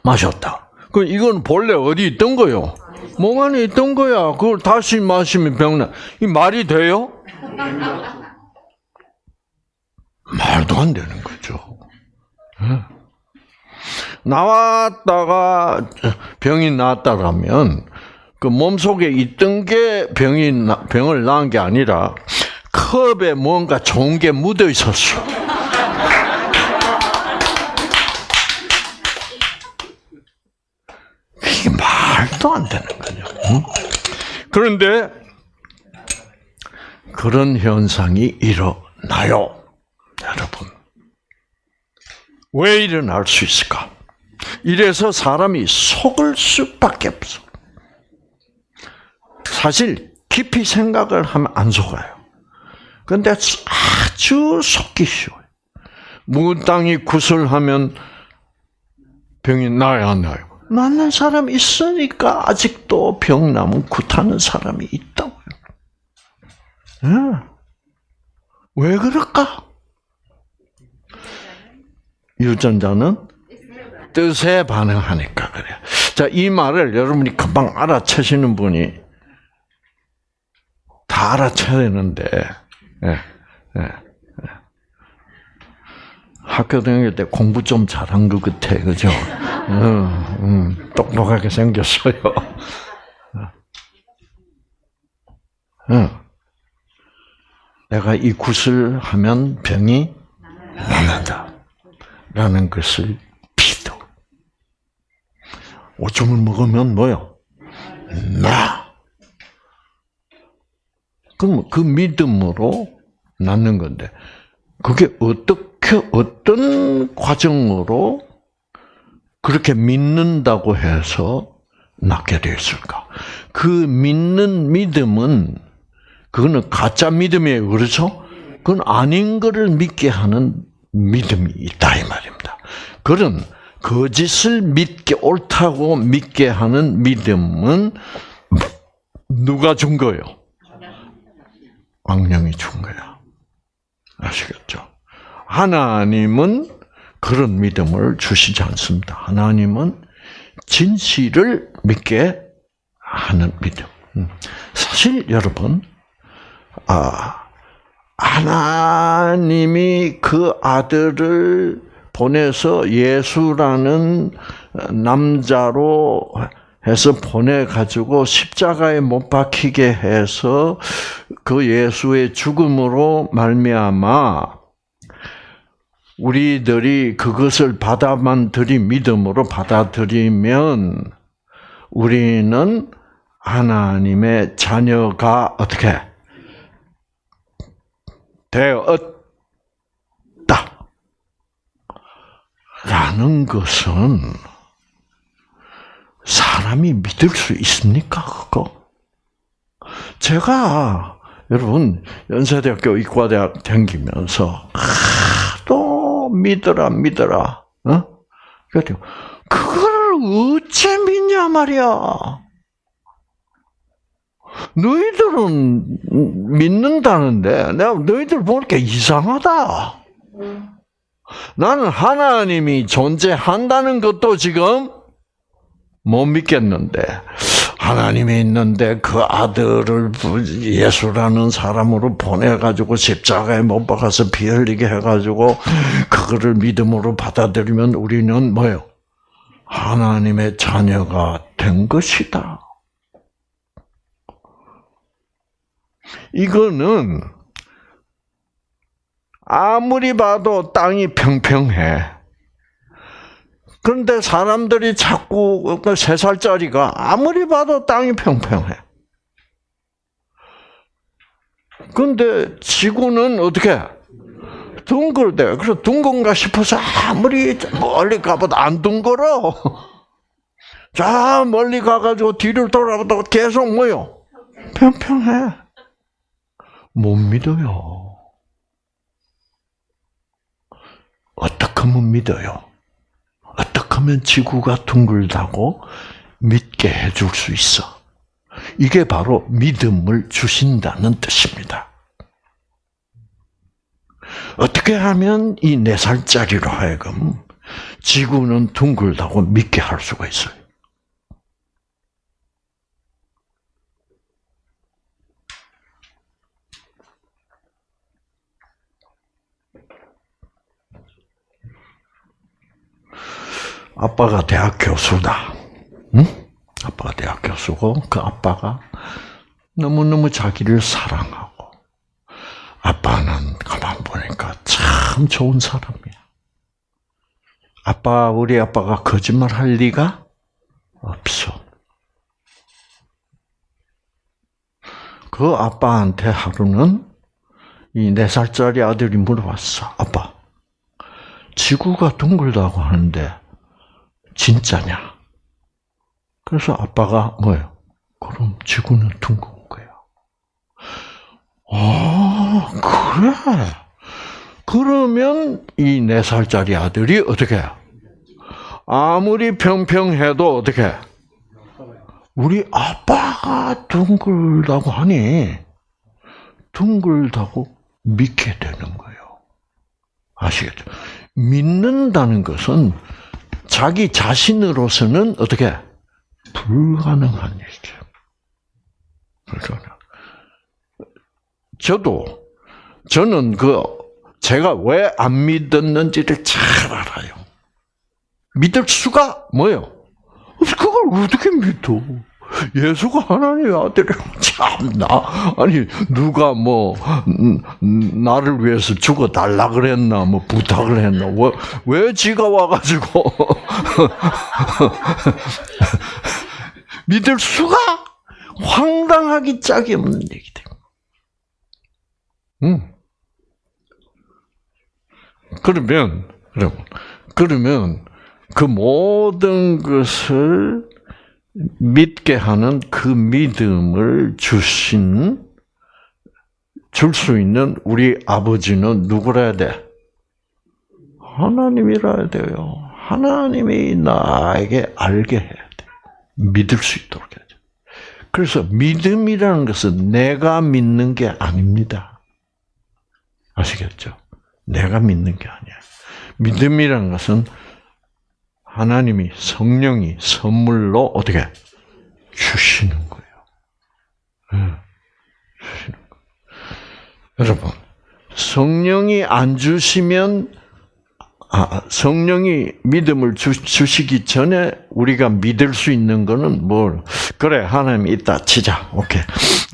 마셨다. 그 이건 본래 어디 있던 거요? 몸 안에 있던 거야. 그걸 다시 마시면 병나. 이 말이 돼요? 말도 안 되는 거죠. 예. 나왔다가 병이 나았다라면 그 몸속에 있던 게 병이 나- 병을 낳은 게 아니라 컵에 뭔가 좋은 게 묻어 있었어. 이게 말도 안 되는 거죠. 응? 그런데 그런 현상이 일어나요, 여러분. 왜 일어날 수 있을까? 이래서 사람이 속을 수밖에 없어. 사실 깊이 생각을 하면 안 속아요. 근데 아주 속기 쉬워요. 무당이 구슬하면 병이 나야 안 나요? 낫는 사람 있으니까 아직도 병 나면 굿하는 사람이 있다고요. 예. 왜 그럴까? 유전자는 뜻에 반응하니까 그래요. 자, 이 말을 여러분이 금방 알아채시는 분이 다 예, 예, 예. 학교 다닐 때 공부 좀 잘한 것 같아, 그죠? 음, 음, 똑똑하게 생겼어요. 음. 내가 이 굿을 하면 병이 낫는다. 라는 것을 믿어. 오줌을 먹으면 뭐요? 나. 그럼 그 믿음으로 낫는 건데, 그게 어떻게, 어떤 과정으로 그렇게 믿는다고 해서 낫게 됐을까? 그 믿는 믿음은, 그거는 가짜 믿음이에요. 그렇죠? 그건 아닌 거를 믿게 하는 믿음이 있다 이 말입니다. 그런 거짓을 믿게 옳다고 믿게 하는 믿음은 누가 준 거예요? 왕령이 준 거야. 아시겠죠? 하나님은 그런 믿음을 주시지 않습니다. 하나님은 진실을 믿게 하는 믿음. 음. 사실 여러분, 아, 하나님이 그 아들을 보내서 예수라는 남자로 해서 보내가지고 십자가에 못 박히게 해서 그 예수의 죽음으로 말미암아 우리들이 그것을 받아만 들이 믿음으로 받아들이면 우리는 하나님의 자녀가 어떻게 되었다. 라는 것은 사람이 믿을 수 있습니까, 그거? 제가, 여러분, 연세대학교 의과대학 다니면서, 하도 믿어라, 믿어라, 어? 그래도, 그걸 어째 믿냐 말이야. 너희들은 믿는다는데 내가 너희들 보니까 이상하다. 나는 하나님이 존재한다는 것도 지금 못 믿겠는데 하나님이 있는데 그 아들을 예수라는 사람으로 보내가지고 십자가에 못 박아서 피 흘리게 해가지고 그거를 믿음으로 받아들이면 우리는 뭐요? 하나님의 자녀가 된 것이다. 이거는 아무리 봐도 땅이 평평해. 그런데 사람들이 자꾸 그세 살짜리가 아무리 봐도 땅이 평평해. 그런데 지구는 어떻게 둥글대. 그래서 둥근가 싶어서 아무리 멀리 가봐도 안 둥글어. 자 멀리 가가지고 뒤를 돌아봐도 계속 뭐요? 평평해. 못 믿어요. 어떻게 하면 믿어요? 하면 지구가 둥글다고 믿게 해줄 수 있어? 이게 바로 믿음을 주신다는 뜻입니다. 어떻게 하면 이 네 살짜리로 하여금 지구는 둥글다고 믿게 할 수가 있어요? 아빠가 대학 교수다. 응? 아빠가 대학 교수고 그 아빠가 너무너무 자기를 사랑하고 아빠는 가만 보니까 참 좋은 사람이야. 아빠 우리 아빠가 거짓말 할 리가 없어. 그 아빠한테 하루는 이 네 살짜리 아들이 물어봤어. 아빠, 지구가 둥글다고 하는데 진짜냐? 그래서 아빠가 뭐예요? 그럼 지구는 둥근 거야. 아, 그래. 그러면 이 네 살짜리 아들이 어떻게 해? 아무리 평평해도 어떻게 해? 우리 아빠가 둥글다고 하니 둥글다고 믿게 되는 거예요. 아시겠죠? 믿는다는 것은 자기 자신으로서는 어떻게 불가능한 일이죠. 불가능. 저도 저는 그 제가 왜 안 믿었는지를 잘 알아요. 믿을 수가 뭐요? 그걸 어떻게 믿어? 예수가 하나님의 아들이 참나 아니 누가 뭐 음, 나를 위해서 죽어 달라 그랬나 뭐 부탁을 했나 왜, 왜 지가 와가지고 믿을 수가 황당하기 짝이 없는 얘기들. 음. 그러면 여러분 그러면 그 모든 것을 믿게 하는 그 믿음을 주신 줄 수 있는 우리 아버지는 누구라 돼? 하나님이라 돼요. 하나님이 나에게 알게 해야 돼. 믿을 수 있도록 해야 돼. 그래서 믿음이라는 것은 내가 믿는 게 아닙니다. 아시겠죠? 내가 믿는 게 아니야. 믿음이라는 것은 하나님이 성령이 선물로 어떻게 주시는 거예요. 네, 주시는 거예요. 여러분, 성령이 안 주시면 아, 성령이 믿음을 주, 주시기 전에 우리가 믿을 수 있는 거는 뭘? 그래, 하나님 있다 치자. 오케이.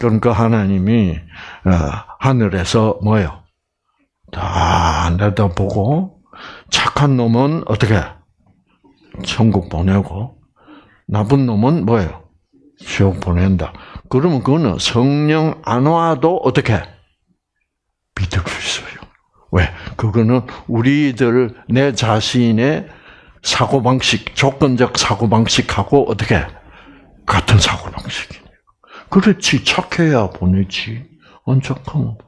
그럼 그 하나님이 어, 하늘에서 뭐요? 다 내다보고 착한 놈은 어떻게? 천국 보내고 나쁜 놈은 뭐예요? 지옥 보낸다. 그러면 그거는 성령 안 와도 어떻게 믿을 수 있어요. 왜? 그거는 우리들 내 자신의 사고 방식, 조건적 사고 방식하고 어떻게 같은 사고 방식이에요. 그렇지 착해야 보내지. 안 착하면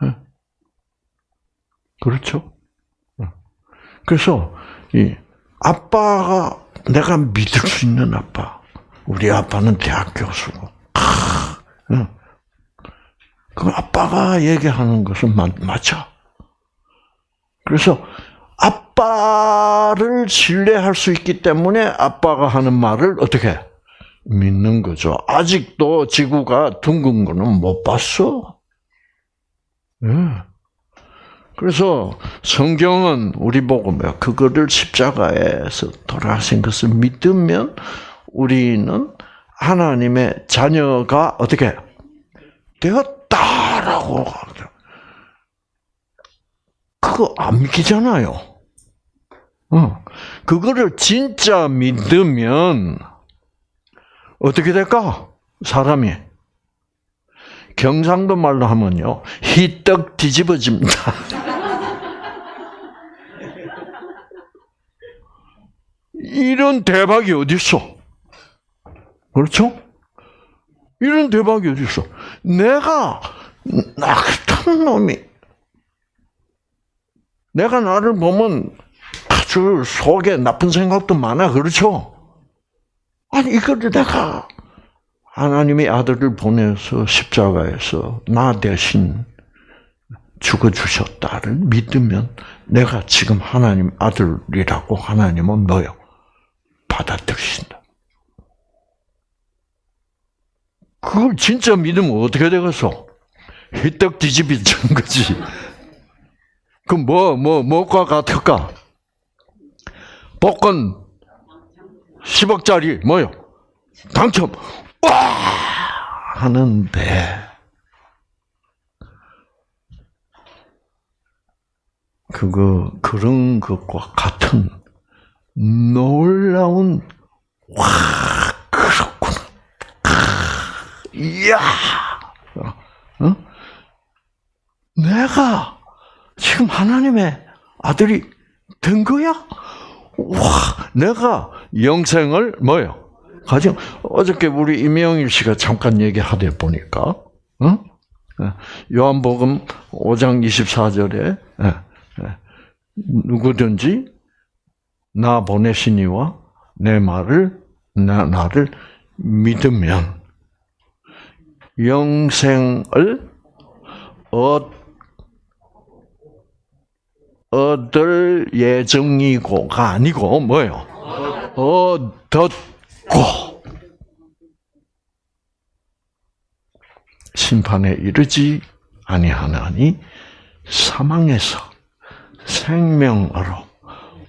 네. 그렇죠? 그래서 이 아빠가 내가 믿을 수 있는 아빠. 우리 아빠는 대학 교수고. 그 아빠가 얘기하는 것은 맞, 맞아. 그래서 아빠를 신뢰할 수 있기 때문에 아빠가 하는 말을 어떻게 믿는 거죠. 아직도 지구가 둥근 거는 못 봤어. 네. 그래서 성경은 우리 보고 뭐 그거를 십자가에서 돌아가신 것을 믿으면 우리는 하나님의 자녀가 어떻게 되었다라고. 그거 안 믿기잖아요. 어. 그거를 진짜 믿으면 어떻게 될까? 사람이 경상도 말로 하면요, 희떡 뒤집어집니다. 이런 대박이 어디 있어? 그렇죠? 이런 대박이 어디 있어? 내가 나 같은 놈이 내가 나를 보면 아주 속에 나쁜 생각도 많아 그렇죠? 아니 이거를 내가 하나님의 아들을 보내서 십자가에서 나 대신 죽어 주셨다를 믿으면 내가 지금 하나님 아들이라고 하나님은 너요 받아들이신다. 그걸 진짜 믿으면 어떻게 되겠어? 휘떡 뒤집어진 거지. 그럼 뭐, 뭐, 뭐가 같을까? 복권 10억짜리 뭐요? 당첨. 와! 하는데 그거 그런 것과 같은 놀라운 와 그렇구나. 이야. 어? 내가 지금 하나님의 아들이 된 거야? 와, 내가 영생을 뭐요? 가정 어저께 우리 임영일 씨가 잠깐 얘기하다 보니까, 어? 요한복음 5장 24절에 누구든지 나 보내시니와 내 말을 나, 나를 믿으면 영생을 얻, 얻을 예정이고가 아니고 뭐요? 얻었 고 심판에 이르지 아니하나니 사망에서 생명으로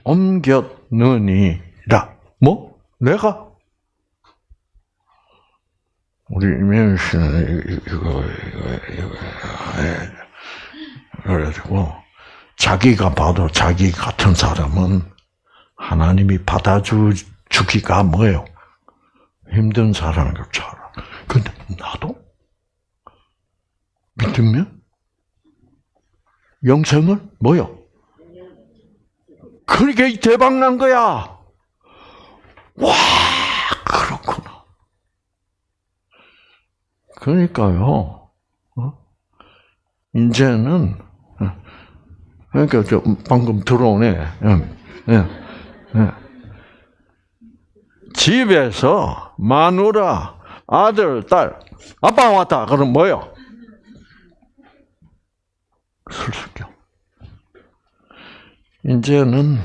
옮겼느니라. 뭐? 내가? 우리 이명희 씨는 이거, 이거, 이거, 그래가지고, 자기가 봐도 자기 같은 사람은 하나님이 받아주기가 뭐예요? 힘든 사람인 것처럼. 근데 나도? 믿으면? 영생을? 뭐요? 그러게 대박 난 거야. 와, 그렇구나. 그러니까요. 어? 이제는 어, 그러니까 저 방금 들어오네. 예, 예, 예. 집에서 마누라, 아들, 딸, 아빠 왔다. 그럼 뭐요? 술수교. 이제는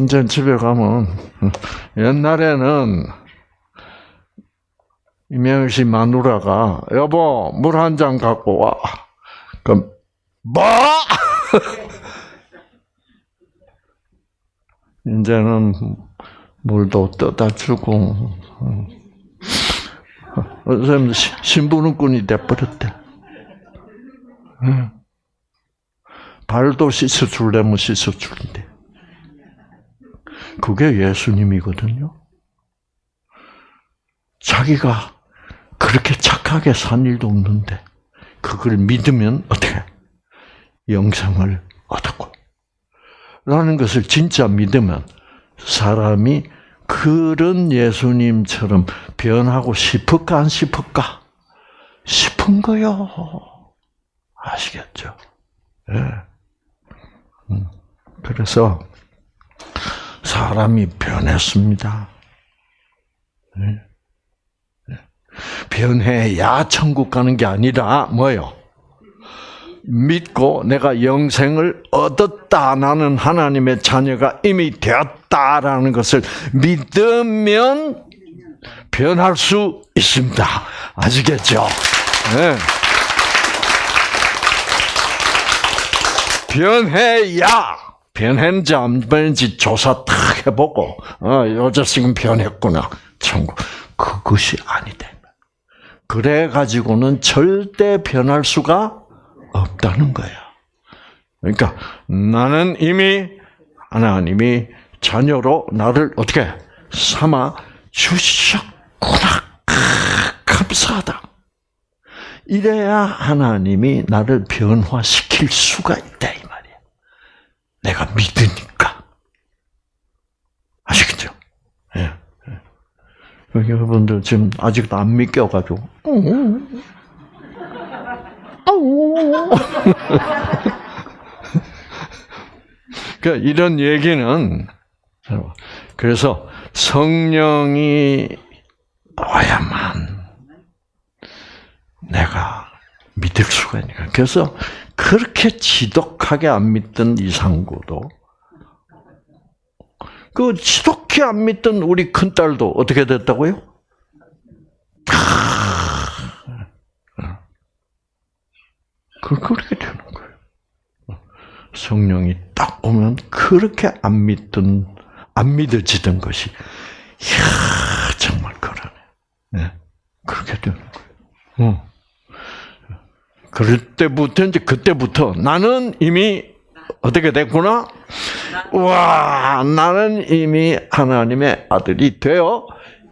이제 집에 가면 옛날에는 이명희 씨 마누라가 여보 물 한 잔 갖고 와. 그럼 뭐? 이제는 물도 떠다 주고 선생님 신부는꾼이 돼버렸대. 발도 씻어줄래면 씻어주는데. 그게 예수님이거든요. 자기가 그렇게 착하게 산 일도 없는데, 그걸 믿으면 어떻게? 영생을 얻었고. 라는 것을 진짜 믿으면 사람이 그런 예수님처럼 변하고 싶을까, 안 싶을까? 싶은 거요. 아시겠죠? 예. 네. 그래서 사람이 변했습니다. 네. 네. 변해야 천국 가는 게 아니라 뭐요? 믿고 내가 영생을 얻었다. 나는 하나님의 자녀가 이미 되었다라는 것을 믿으면 변할 수 있습니다. 아시겠죠? 네. 변해야 변했는지 안 변했는지 조사 탁 해보고 어, 요자식은 변했구나 천국 그것이 아니다. 그래 가지고는 절대 변할 수가 없다는 거야. 그러니까 나는 이미 하나님이 자녀로 나를 어떻게 삼아 주셨구나. 감사하다. 이래야 하나님이 나를 변화시킬 수가 있다 이 말이야. 내가 믿으니까. 아시겠죠? 예. 예. 여러분들 지금 아직도 안 믿겨가지고. 그러니까 이런 얘기는 그래서 성령이 와야만 내가 믿을 수가 있는 그래서 그렇게 지독하게 안 믿던 이상구도 그 지독히 안 믿던 우리 큰딸도 어떻게 됐다고요? 그 그렇게 되는 거예요. 성령이 딱 오면 그렇게 안 믿던 안 믿어지던 것이 이야 정말 그러네. 네. 그렇게 되는 거예요. 어. 그럴 때부터 이제 그때부터 나는 이미 어떻게 됐구나? 와, 나는 이미 하나님의 아들이 되어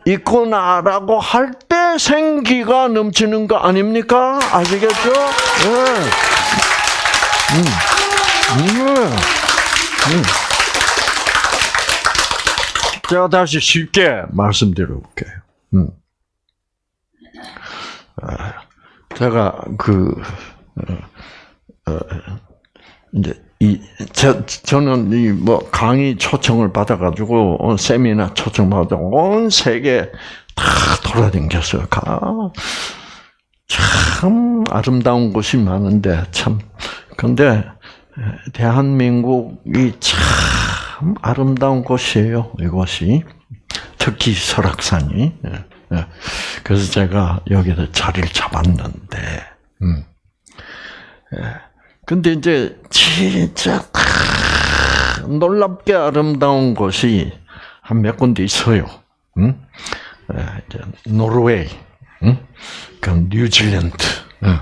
있구나라고 할 때 생기가 넘치는 거 아닙니까? 아시겠죠? 네. 음. 음. 음. 제가 다시 쉽게 말씀드려 볼게요. 음. 아, 제가 그 어, 어, 이제 이 저, 저는 이 뭐 강의 초청을 받아가지고 어, 세미나 초청 받아 온 세계 다 돌아다녔어요. 가. 참 아름다운 곳이 많은데 참 근데 대한민국이 참 아름다운 곳이에요. 이곳이 특히 설악산이. 예, 예. 그래서 제가 여기서 자리를 잡았는데, 음. 예. 근데 이제 진짜 놀랍게 아름다운 곳이 한 몇 군데 있어요. 음? 예, 이제 노르웨이, 음? 그 뉴질랜드. 예.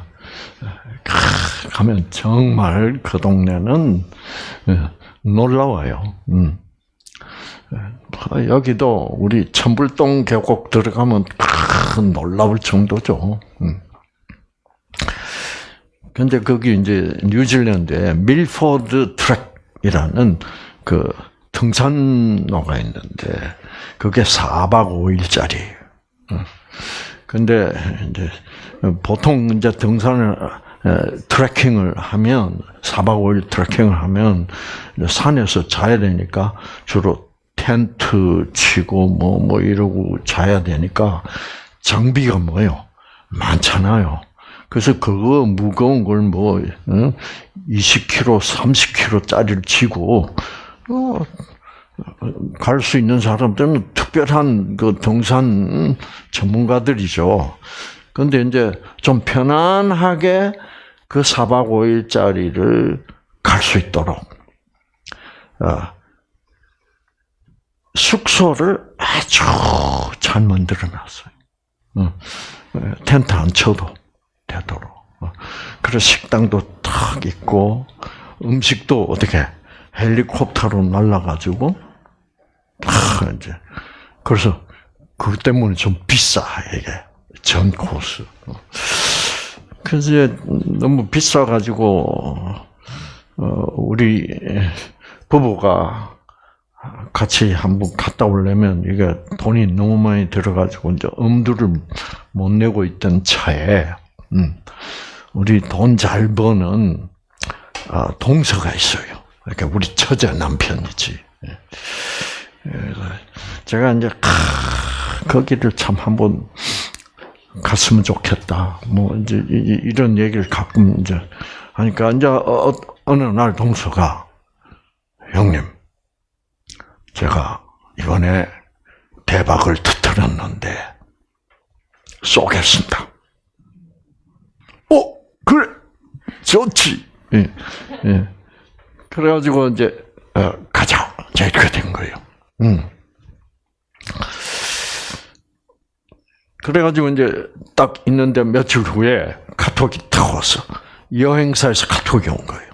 가면 정말 그 동네는 놀라워요. 음. 여기도 우리 천불동 계곡 들어가면 놀라울 정도죠. 음. 근데 거기 이제 뉴질랜드에 밀포드 트랙이라는 그 등산로가 있는데 그게 4박 5일짜리예요. 근데 이제 보통 이제 등산을 트레킹을 하면 4박 5일 트레킹을 하면 산에서 자야 되니까 주로 텐트 치고 뭐뭐 뭐 이러고 자야 되니까 장비가 뭐요 많잖아요. 그래서 그거 무거운 걸 뭐 20kg, 30kg짜리를 치고 어, 갈수 있는 사람들은 특별한 그 등산 전문가들이죠. 근데 이제 좀 편안하게 그 4박 5일짜리를 갈 수 있도록 어, 숙소를 아주 잘 만들어 놨어요. 어, 텐트 안 쳐도 되도록. 어, 그래서 식당도 탁 있고 음식도 어떻게 헬리콥터로 날라가지고 탁 이제 그래서 그 때문에 좀 비싸 이게 전 코스. 그래서 너무 비싸 가지고 어, 우리 부부가 같이 한번 갔다 오려면 이게 돈이 너무 많이 들어가지고 이제 엄두를 못 내고 있던 차에 음, 우리 돈 잘 버는 아, 동서가 있어요. 그러니까 우리 처제 남편이지. 예. 제가 이제 거기를 참 한번 갔으면 좋겠다. 뭐 이제 이런 얘기를 가끔 이제 하니까 이제 어, 어느 날 동서가 형님 제가 이번에 대박을 터뜨렸는데 쏘겠습니다. 어 그래 좋지. 예, 예. 그래가지고 이제 어, 가자. 이렇게 된 거예요. 음. 그래가지고 이제 딱 있는데 며칠 후에 카톡이 탁 왔어. 여행사에서 카톡이 온 거예요.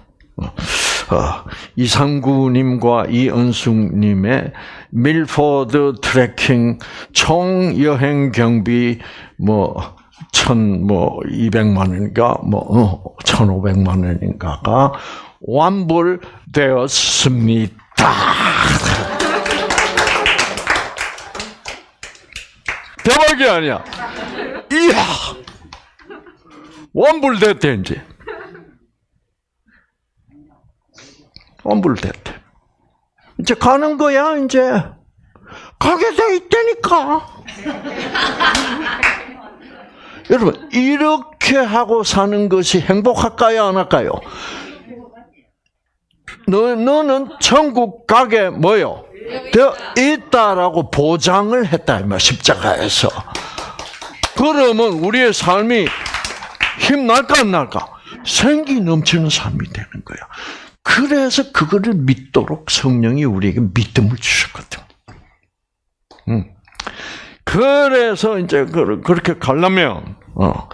어, 이상구님과 이은숙님의 밀포드 트레킹 총 여행 경비 뭐, 천, 뭐, 이백만 원인가, 뭐, 어, 천오백만 원인가가 완불되었습니다. 대박이 아니야. 이야! 완불됐대, 이제. 완불됐대. 이제 가는 거야, 이제. 가게 돼 있다니까. 여러분, 이렇게 하고 사는 것이 행복할까요, 안 할까요? 너, 너는 천국 가게 뭐요? 되어 있다라고 보장을 했다, 이말 십자가에서. 그러면 우리의 삶이 힘날까, 안 날까? 생기 넘치는 삶이 되는 거야. 그래서 그거를 믿도록 성령이 우리에게 믿음을 주셨거든. 음. 그래서 이제 그- 그렇게 가려면 어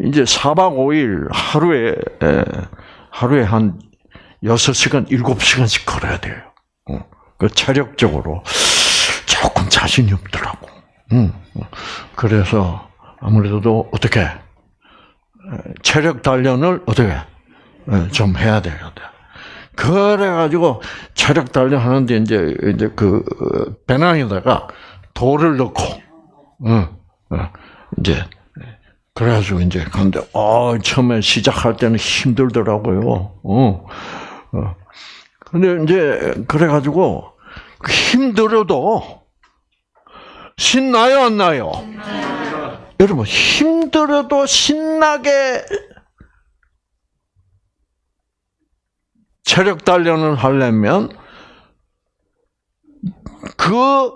이제 4박 5일 하루에 에, 하루에 한 6시간, 7시간씩 걸어야 돼요. 어. 그 체력적으로 조금 자신이 없더라고. 음. 그래서 아무래도 어떻게 에, 체력 단련을 어떻게 에, 좀 해야 돼요. 그래가지고 체력 단련 하는데 이제 이제 그 어, 배낭에다가 돌을 넣고, 어, 어, 이제 그래가지고 이제 근데 어 처음에 시작할 때는 힘들더라고요. 어, 어. 근데 이제 그래가지고 그 힘들어도 신나요 안 나요? 여러분 힘들어도 신나게 체력 단련을 하려면 그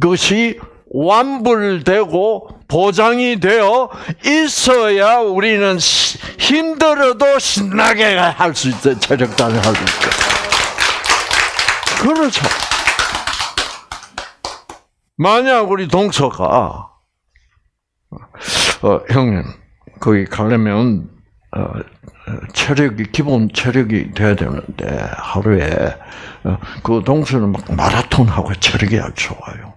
것이 완불되고 보장이 되어 있어야 우리는 시- 힘들어도 신나게 할 수 있어요. 체력 단련할 수 있어요. 그렇죠. 만약 우리 동서가 어, 형님 거기 가려면 어, 체력이 기본 체력이 돼야 되는데 하루에 어, 그 동서는 막 마라톤 하고 체력이 아주 좋아요.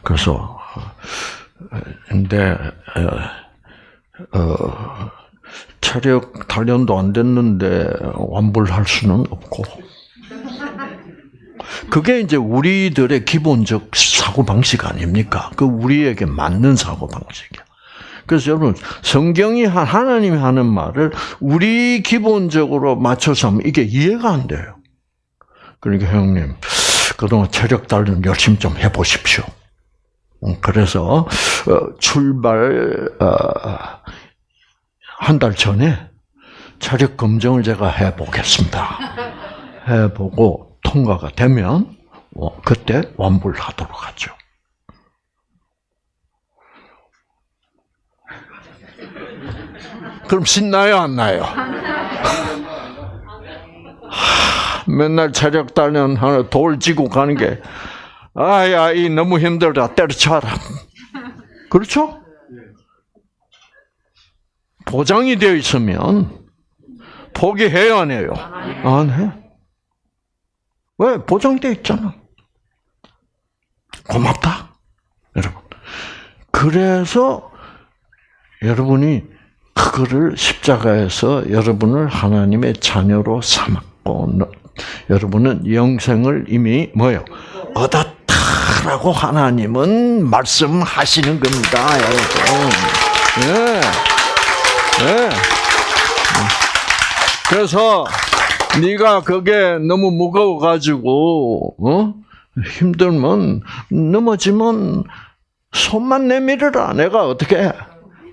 음. 그래서 어, 근데 어, 어, 체력 단련도 안 됐는데 완불할 수는 없고 그게 이제 우리들의 기본적 사고 방식 아닙니까? 그 우리에게 맞는 사고 방식이야. 그래서 여러분 성경이 한 하나님이 하는 말을 우리 기본적으로 맞춰서 하면 이게 이해가 안 돼요. 그러니까 형님 그동안 체력 단련 열심히 좀 해보십시오. 음, 그래서 어, 출발 어, 한달 전에 체력 검정을 제가 해보겠습니다. 해보고 통과가 되면 어, 그때 완불하도록 하죠. 그럼 신나요 안 나요? 하, 맨날 체력 단련 하나 돌 지고 가는 게 아야 이 너무 힘들다 때려쳐라. 그렇죠? 보장이 되어 있으면 포기해요 안 해요? 안 해. 왜 보장되어 있잖아. 고맙다, 여러분. 그래서 여러분이 그거를 십자가에서 여러분을 하나님의 자녀로 삼았고 너- 여러분은 영생을 이미 뭐요 얻었 다라고 하나님은 말씀하시는 겁니다, 여러분. 예, 예. 그래서 네가 그게 너무 무거워 가지고 어? 힘들면 넘어지면 손만 내밀어라. 내가 어떻게 해?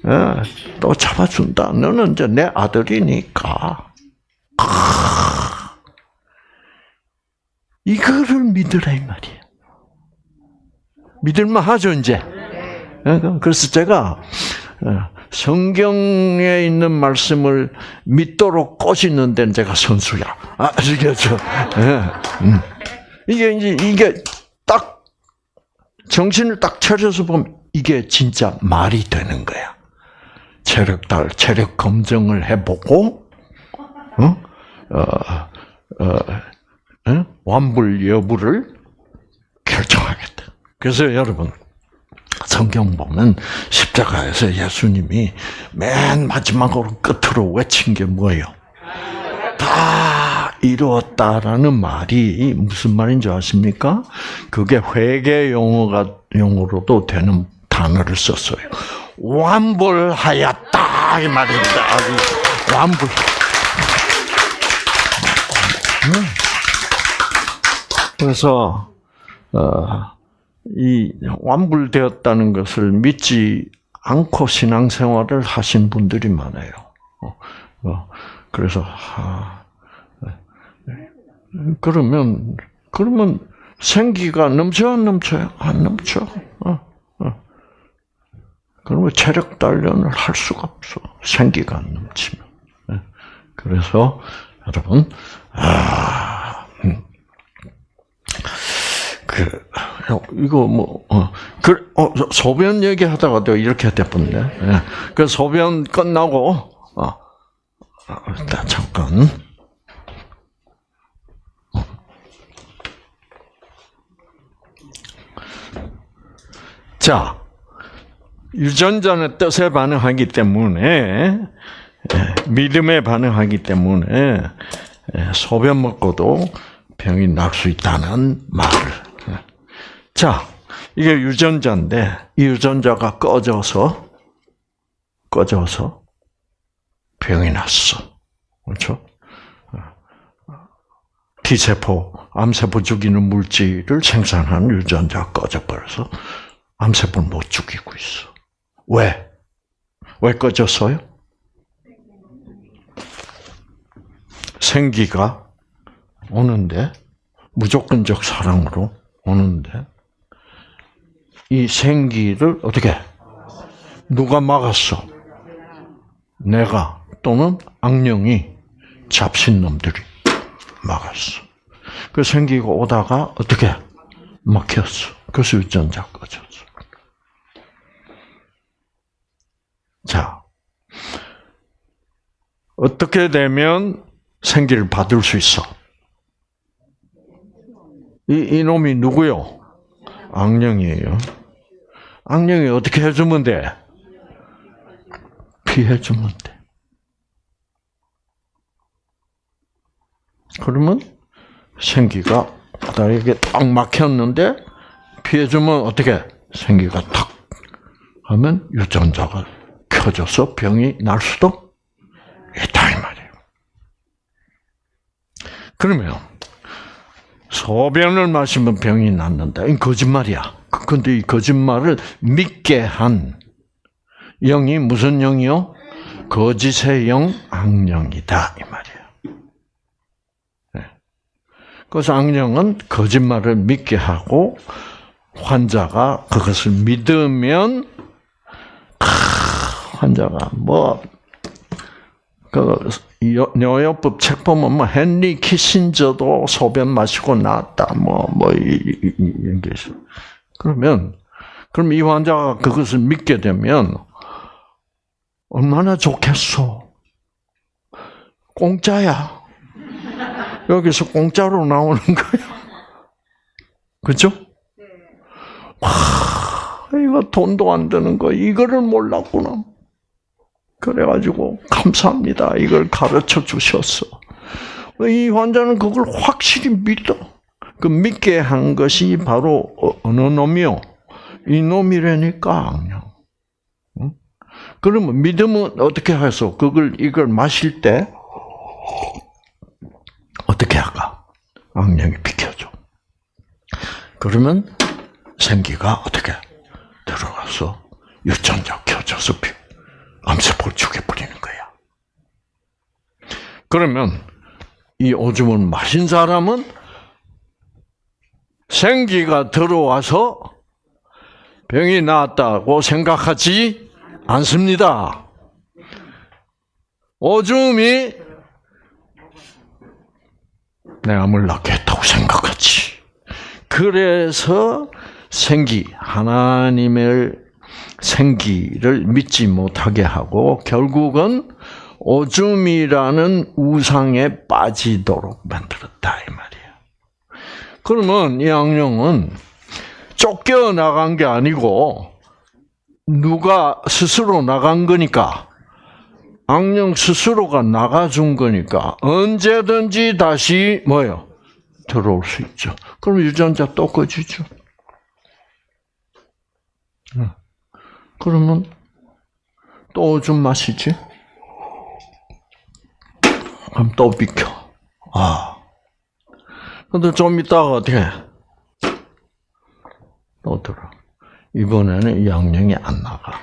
예, 또 잡아준다. 너는 이제 내 아들이니까. 크. 이거를 믿으라 이 말이에요. 믿을만 하죠 이제. 예, 그래서 제가 어, 성경에 있는 말씀을 믿도록 꼬시는 데는 제가 선수야. 아, 아시겠죠? 예, 음. 이게 이제 이게 딱 정신을 딱 차려서 보면 이게 진짜 말이 되는 거야. 체력 달 체력 검정을 해보고 어? 어, 어, 어? 완불 여부를 결정하겠다. 그래서 여러분 성경 보면 십자가에서 예수님이 맨 마지막으로 끝으로 외친 게 뭐예요? 다 이루었다라는 말이 무슨 말인지 아십니까? 그게 회계 용어가 용어로도 되는 단어를 썼어요. 완불하였다 이 말입니다. 완불. 음. 그래서 어, 이 완불되었다는 것을 믿지 않고 신앙생활을 하신 분들이 많아요. 어, 어, 그래서 아, 그러면 그러면 생기가 넘쳐 안 넘쳐요? 안 넘쳐. 어, 어. 그러면 체력 단련을 할 수가 없어. 생기가 안 넘치면. 예. 그 그래서 여러분 아, 음. 그 이거 뭐 어, 그 어, 소변 얘기하다가도 이렇게 됐던데. 예. 그 소변 끝나고 어, 어, 일단 잠깐. 자, 유전자는 뜻에 반응하기 때문에 예, 믿음에 반응하기 때문에 예, 소변 먹고도 병이 날 수 있다는 말을. 예. 자, 이게 유전자인데 이 유전자가 꺼져서 꺼져서 병이 났어. 그렇죠? T세포, 암세포 죽이는 물질을 생산하는 유전자가 꺼져버려서 암세포를 못 죽이고 있어. 왜? 왜 꺼졌어요? 생기가 오는데 무조건적 사랑으로 오는데 이 생기를 어떻게 누가 막았어? 내가 또는 악령이 잡신 놈들이 막았어. 그 생기가 오다가 어떻게 막혔어. 그래서 유전자 꺼졌어. 자, 어떻게 되면 생기를 받을 수 있어? 이, 이놈이 누구요? 악령이에요. 악령이 어떻게 해주면 돼? 피해주면 돼. 그러면 생기가 나에게 딱 막혔는데 피해주면 어떻게? 생기가 탁 하면 유전자가 켜져서 병이 날 수도 있다 이 말이에요. 그러면 소변을 마시면 병이 낫는다. 이건 거짓말이야. 근데 이 거짓말을 믿게 한 영이 무슨 영이요? 거짓의 영, 악령이다 이 말이에요. 네. 그래서 악령은 거짓말을 믿게 하고 환자가 그것을 믿으면 환자가 뭐, 그, 뇨요법 책 보면 뭐, 헨리 키신저도 소변 마시고 나왔다, 뭐, 뭐, 이, 이, 이런 게 있어. 그러면, 그럼 이 환자가 그것을 믿게 되면, 얼마나 좋겠어. 공짜야. 여기서 공짜로 나오는 거야. 그죠? 와, 이거 돈도 안 드는 거, 이거를 몰랐구나. 그래가지고 감사합니다. 이걸 가르쳐 주셨어. 이 환자는 그걸 확실히 믿어. 그 믿게 한 것이 바로 어느 놈이요? 이 놈이라니까 악령. 그러면 믿음은 어떻게 해서 그걸 이걸 마실 때 어떻게 할까? 악령이 비켜줘. 그러면 생기가 어떻게 들어가서 유전자 켜져서 암세포를 죽여버리는 거야. 그러면 이 오줌을 마신 사람은 생기가 들어와서 병이 나았다고 생각하지 않습니다. 오줌이 내 암을 했다고 생각하지. 그래서 생기, 하나님을 생기를 믿지 못하게 하고 결국은 오줌이라는 우상에 빠지도록 만들었다 이 말이에요. 그러면 이 악령은 쫓겨 나간 게 아니고 누가 스스로 나간 거니까 악령 스스로가 나가준 거니까 언제든지 다시 뭐요 들어올 수 있죠. 그럼 유전자 또 꺼지죠. 그러면 또 오줌 마시지? 그럼 또 비켜. 아. 근데 좀 있다가 어떻게 또 들어. 이번에는 이 양령이 안 나가.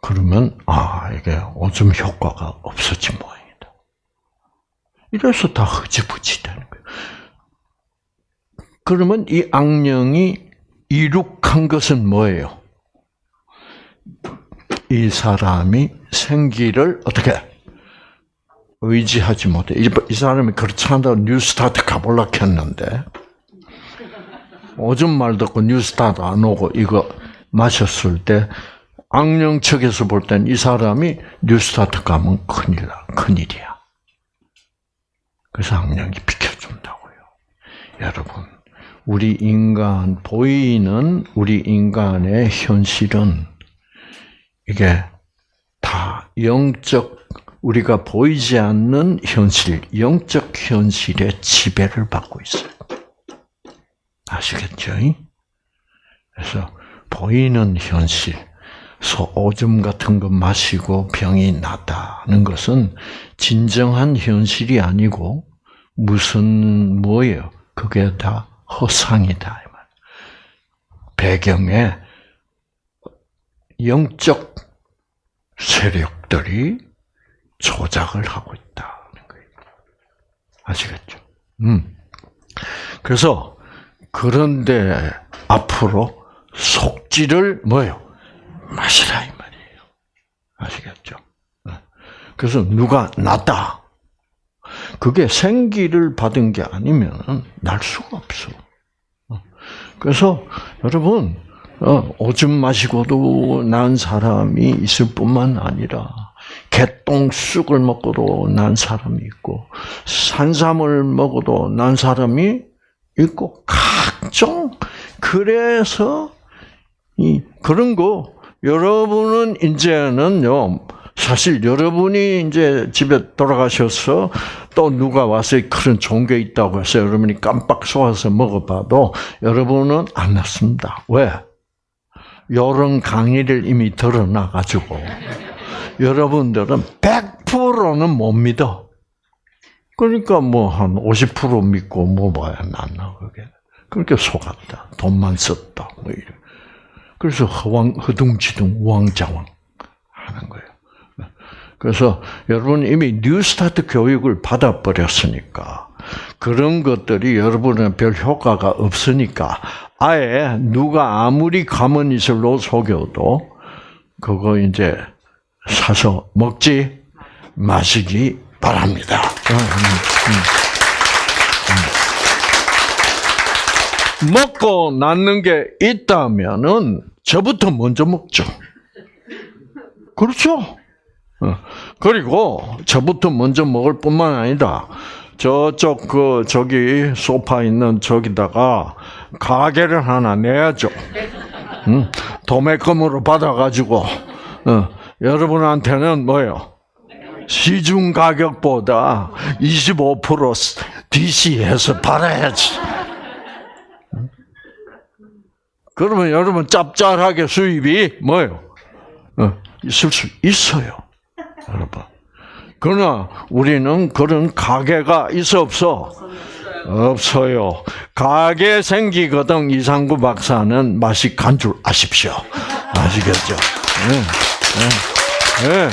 그러면, 아, 이게 오줌 효과가 없어진 모양이다. 이래서 다 흐지부지 되는 거예요. 그러면 이 악령이 이룩한 것은 뭐예요? 이 사람이 생기를 어떻게 의지하지 못해. 이, 이 사람이 그렇지 않다고 뉴스타트 가볼라 했는데 오줌 말 듣고 뉴스타트 안 오고 이거 마셨을 때 악령 측에서 볼 땐 이 사람이 뉴스타트 가면 큰일 나, 큰일이야. 그래서 악령이 비켜준다고요. 여러분, 우리 인간, 보이는 우리 인간의 현실은 이게 다 영적, 우리가 보이지 않는 현실, 영적 현실의 지배를 받고 있어요. 아시겠죠? 그래서 보이는 현실, 소 오줌 같은 거 마시고 병이 났다는 것은 진정한 현실이 아니고 무슨 뭐예요? 그게 다 허상이다. 배경에 영적 세력들이 조작을 하고 있다는 거예요. 아시겠죠? 음. 그래서 그런데 앞으로 속지를 뭐요? 마시라 이 말이에요. 아시겠죠? 그래서 누가 낫다. 그게 생기를 받은 게 아니면 날 수가 없어. 그래서 여러분 오줌 마시고도 난 사람이 있을 뿐만 아니라 개똥쑥을 먹고도 난 사람이 있고 산삼을 먹어도 난 사람이 있고 각종 그래서 이 그런 거 여러분은 이제는요, 사실 여러분이 이제 집에 돌아가셔서 또 누가 와서 그런 게 있다고 해서 여러분이 깜빡 속아서 먹어봐도 여러분은 안 낫습니다. 왜? 요런 강의를 이미 들어놔가지고 여러분들은 100%는 못 믿어. 그러니까 뭐 한 50% 믿고 뭐 봐야 낫나 그게. 그렇게 속았다. 돈만 썼다. 뭐 이래. 그래서 허왕, 허둥지둥, 우왕좌왕 하는 거예요. 그래서 여러분 이미 뉴스타트 교육을 받아버렸으니까 그런 것들이 여러분은 별 효과가 없으니까 아예 누가 아무리 가머니슬로 속여도 그거 이제 사서 먹지 마시기 바랍니다. 음, 음, 음. 먹고 낫는 게 있다면은 저부터 먼저 먹죠. 그렇죠? 어. 그리고 저부터 먼저 먹을 뿐만 아니라 저쪽 그 저기 소파 있는 저기다가 가게를 하나 내야죠. 응? 도매금으로 받아가지고 어, 여러분한테는 뭐요? 시중 가격보다 25% DC해서 팔아야지. 그러면 여러분 짭짤하게 수입이 뭐요? 어, 있을 수 있어요, 여러분. 그러나 우리는 그런 가게가 있어 없어? 없어요. 가게 생기거든 이상구 박사는 맛이 간 줄 아십시오. 아시겠죠? 네, 네, 네.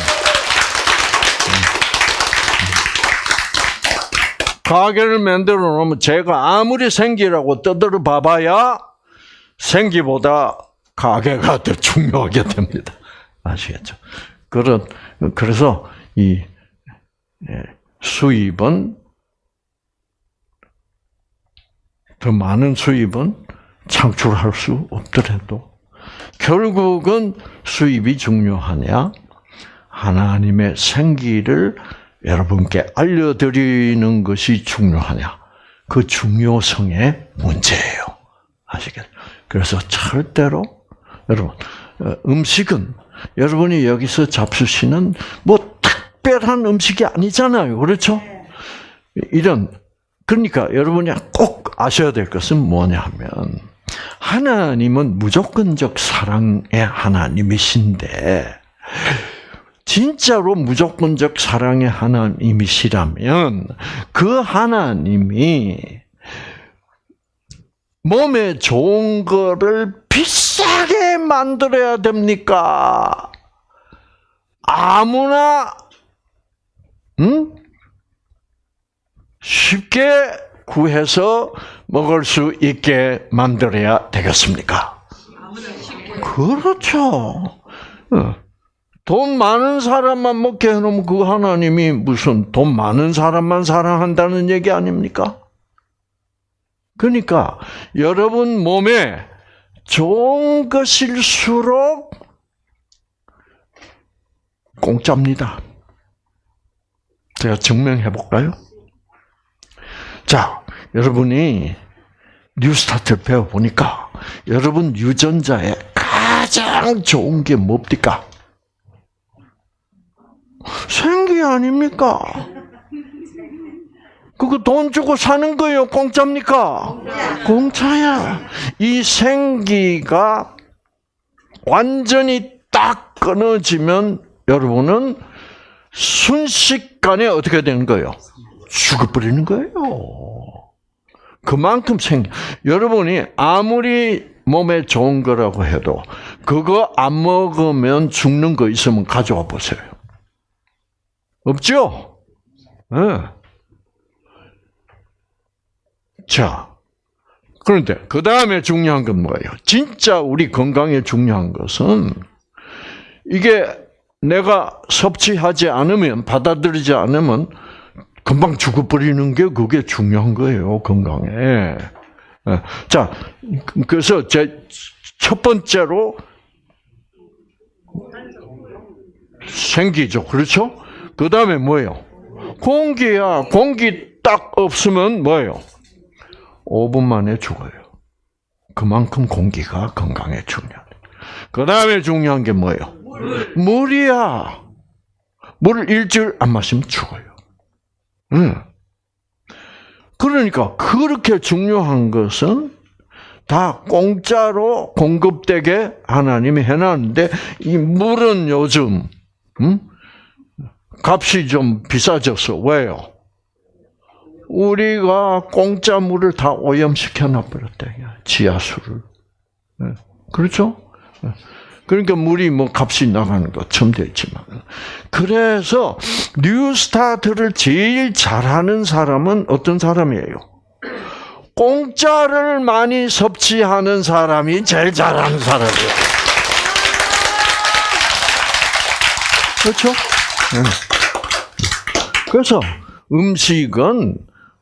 가게를 만들어 놓으면 제가 아무리 생기라고 떠들어 봐봐야 생기보다 가게가 더 중요하게 됩니다. 아시겠죠? 그런 그래서 이 수입은 더 많은 수입은 창출할 수 없더라도 결국은 수입이 중요하냐? 하나님의 생기를 여러분께 알려드리는 것이 중요하냐? 그 중요성의 문제예요. 아시겠죠? 그래서 절대로 여러분 어, 음식은 여러분이 여기서 잡수시는 뭐 특별한 음식이 아니잖아요. 그렇죠? 이런 그러니까 여러분이 꼭 아셔야 될 것은 뭐냐면 하나님은 무조건적 사랑의 하나님이신데 진짜로 무조건적 사랑의 하나님이시라면 그 하나님이 몸에 좋은 거를 비싸게 만들어야 됩니까? 아무나 응? 쉽게 구해서 먹을 수 있게 만들어야 되겠습니까? 그렇죠. 어. 돈 많은 사람만 먹게 해놓으면 그 하나님이 무슨 돈 많은 사람만 사랑한다는 얘기 아닙니까? 그러니까 여러분 몸에 좋은 것일수록 공짜입니다. 제가 증명해 볼까요? 자, 여러분이 뉴스타트를 배워보니까 여러분 유전자에 가장 좋은 게 뭡니까? 생기 아닙니까? 그거 돈 주고 사는 거예요? 공짜입니까? 공짜야. 이 생기가 완전히 딱 끊어지면 여러분은 순식간에 어떻게 되는 거예요? 죽어버리는 거예요. 그만큼 생 여러분이 아무리 몸에 좋은 거라고 해도 그거 안 먹으면 죽는 거 있으면 가져와 보세요. 없죠? 네. 자, 그런데 그 다음에 중요한 건 뭐예요? 진짜 우리 건강에 중요한 것은 이게 내가 섭취하지 않으면 받아들이지 않으면 금방 죽어버리는 게 그게 중요한 거예요 건강에. 예. 자, 그래서 제 첫 번째로 생기죠, 그렇죠? 그 다음에 뭐예요? 공기야, 공기 딱 없으면 뭐예요? 5분 만에 죽어요. 그만큼 공기가 건강에 중요해. 그 다음에 중요한 게 뭐예요? 물이야. 물을 일주일 안 마시면 죽어요. 응. 그러니까 그렇게 중요한 것은 다 공짜로 공급되게 하나님이 해놨는데 이 물은 요즘 음? 값이 좀 비싸졌어. 왜요? 우리가 공짜 물을 다 오염시켜 놔버렸대. 지하수를. 네. 그렇죠? 네. 그러니까 물이 뭐 값이 나가는 거 처음 됐지만. 그래서 뉴스타트를 제일 잘하는 사람은 어떤 사람이에요? 공짜를 많이 섭취하는 사람이 제일 잘하는 사람이에요. 그렇죠? 네. 그래서 음식은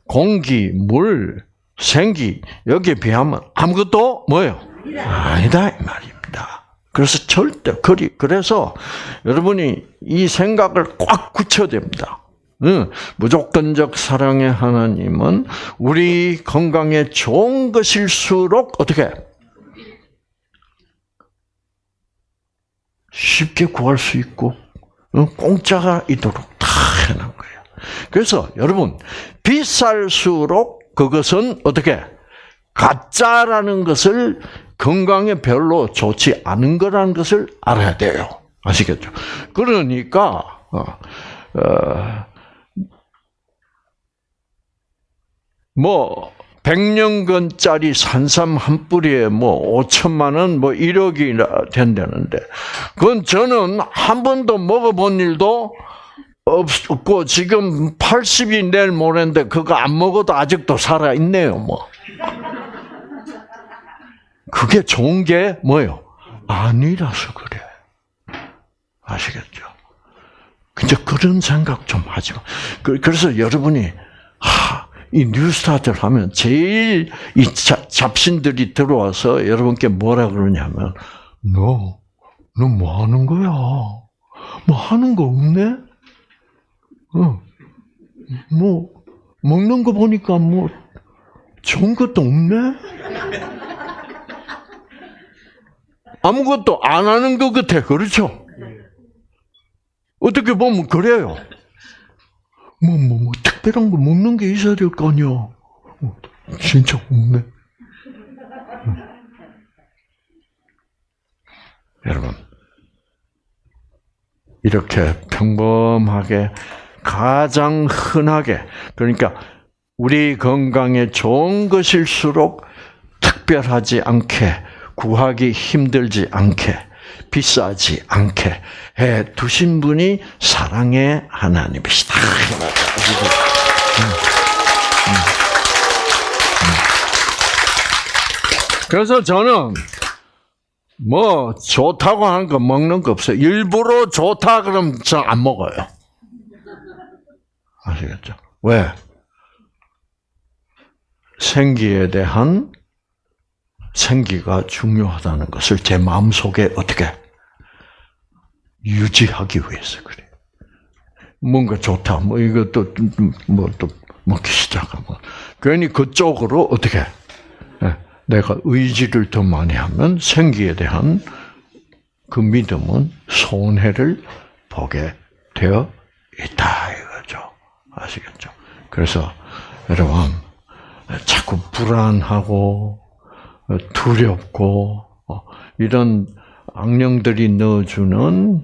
공기, 물, 생기 여기에 비하면 아무것도 뭐예요? 아니다 이 말입니다. 그래서 절대 그리 그래서 여러분이 이 생각을 꽉 굳혀야 됩니다. 응, 무조건적 사랑의 하나님은 우리 건강에 좋은 것일수록 어떻게 쉽게 구할 수 있고 공짜가 있도록 다 해놓은 거예요. 그래서 여러분 비쌀수록 그것은 어떻게 가짜라는 것을 건강에 별로 좋지 않은 거라는 것을 알아야 돼요. 아시겠죠? 그러니까 어, 어, 뭐 100년근짜리 산삼 한 뿌리에 뭐 5천만 원, 뭐 1억이 된다는데, 그건 저는 한 번도 먹어본 일도 없고, 지금 80이 내일 모레인데, 그거 안 먹어도 아직도 살아 있네요, 뭐. 그게 좋은 게 뭐예요? 아니라서 그래. 아시겠죠? 근데 그런 생각 좀 하지 마. 그, 그래서 여러분이, 하, 이 뉴스타트를 하면 제일 이 잡신들이 들어와서 여러분께 뭐라 그러냐면 너, 너 뭐 하는 거야? 뭐 하는 거 없네? 어. 뭐 먹는 거 보니까 뭐 좋은 것도 없네? 아무것도 안 하는 것 같아. 그렇죠? 어떻게 보면 그래요. 뭐, 뭐, 뭐, 특별한 거 먹는 게 있어야 될 거 아니야. 어, 진짜 없네. 여러분, 이렇게 평범하게, 가장 흔하게, 그러니까 우리 건강에 좋은 것일수록 특별하지 않게, 구하기 힘들지 않게, 비싸지 않게 해 두신 분이 사랑의 하나님이시다. 그래서 저는 뭐 좋다고 하는 거 먹는 거 없어요. 일부러 좋다 그러면 저 안 먹어요. 아시겠죠? 왜? 생기에 대한 생기가 중요하다는 것을 제 마음속에 어떻게 유지하기 위해서 그래. 뭔가 좋다. 뭐 이것도 뭐또 먹기 시작하면 괜히 그쪽으로 어떻게 예, 내가 의지를 더 많이 하면 생기에 대한 그 믿음은 손해를 보게 되어 있다. 아시겠죠? 그래서 여러분 자꾸 불안하고 어, 두렵고 어, 이런 악령들이 넣어주는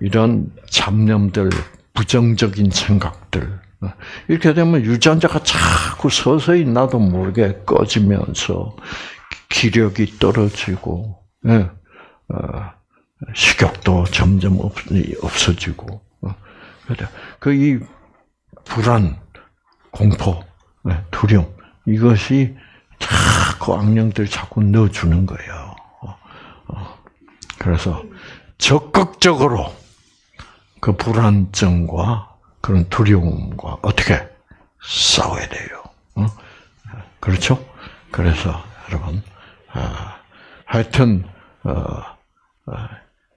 이런 잡념들, 부정적인 생각들 어, 이렇게 되면 유전자가 자꾸 서서히 나도 모르게 꺼지면서 기력이 떨어지고 예, 식욕도 점점 없, 없어지고 그이 불안, 공포, 네, 두려움 이것이 자꾸 악령들 자꾸 넣어주는 거예요. 어, 그래서 적극적으로 그 불안증과 그런 두려움과 어떻게 싸워야 돼요. 어? 그렇죠? 그래서 여러분 아, 하여튼 어,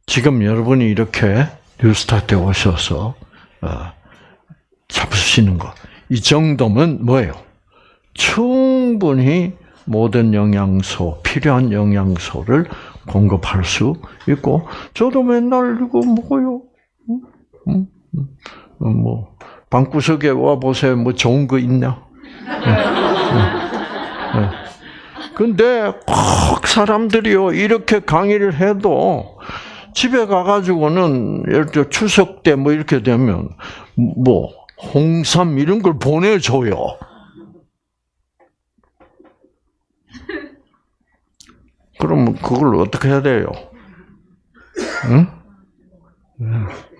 지금 여러분이 이렇게 뉴스타트에 오셔서 잡수시는 것. 이 정도면 뭐예요? 충분히 모든 영양소, 필요한 영양소를 공급할 수 있고, 저도 맨날 이거 먹어요. 응? 응? 응? 뭐, 방구석에 와보세요. 뭐 좋은 거 있냐? 근데 꼭 사람들이요, 이렇게 강의를 해도 집에 가가지고는 예를 들어 추석 때 뭐 이렇게 되면 뭐 홍삼 이런 걸 보내줘요. 그러면 그걸 어떻게 해야 돼요? 응?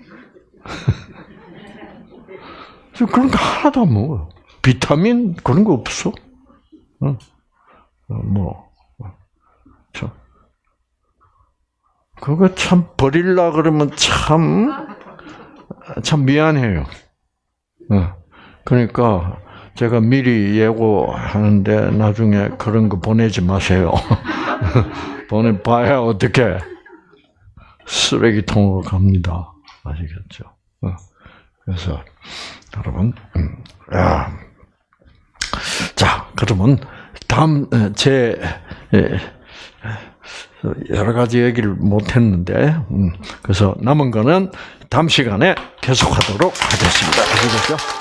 그런 거 하나도 안 먹어요. 비타민 그런 거 없어. 응? 뭐, 저, 그거 참 버릴라 그러면 참, 참 미안해요. 어. 그러니까 제가 미리 예고하는데 나중에 그런 거 보내지 마세요. 보내봐야 어떻게 쓰레기통으로 갑니다. 아시겠죠? 어. 그래서 여러분, 음, 야. 자 그러면 다음 제 여러 가지 얘기를 못 했는데, 음, 그래서 남은 거는 다음 시간에 계속하도록 하겠습니다. 아시겠죠?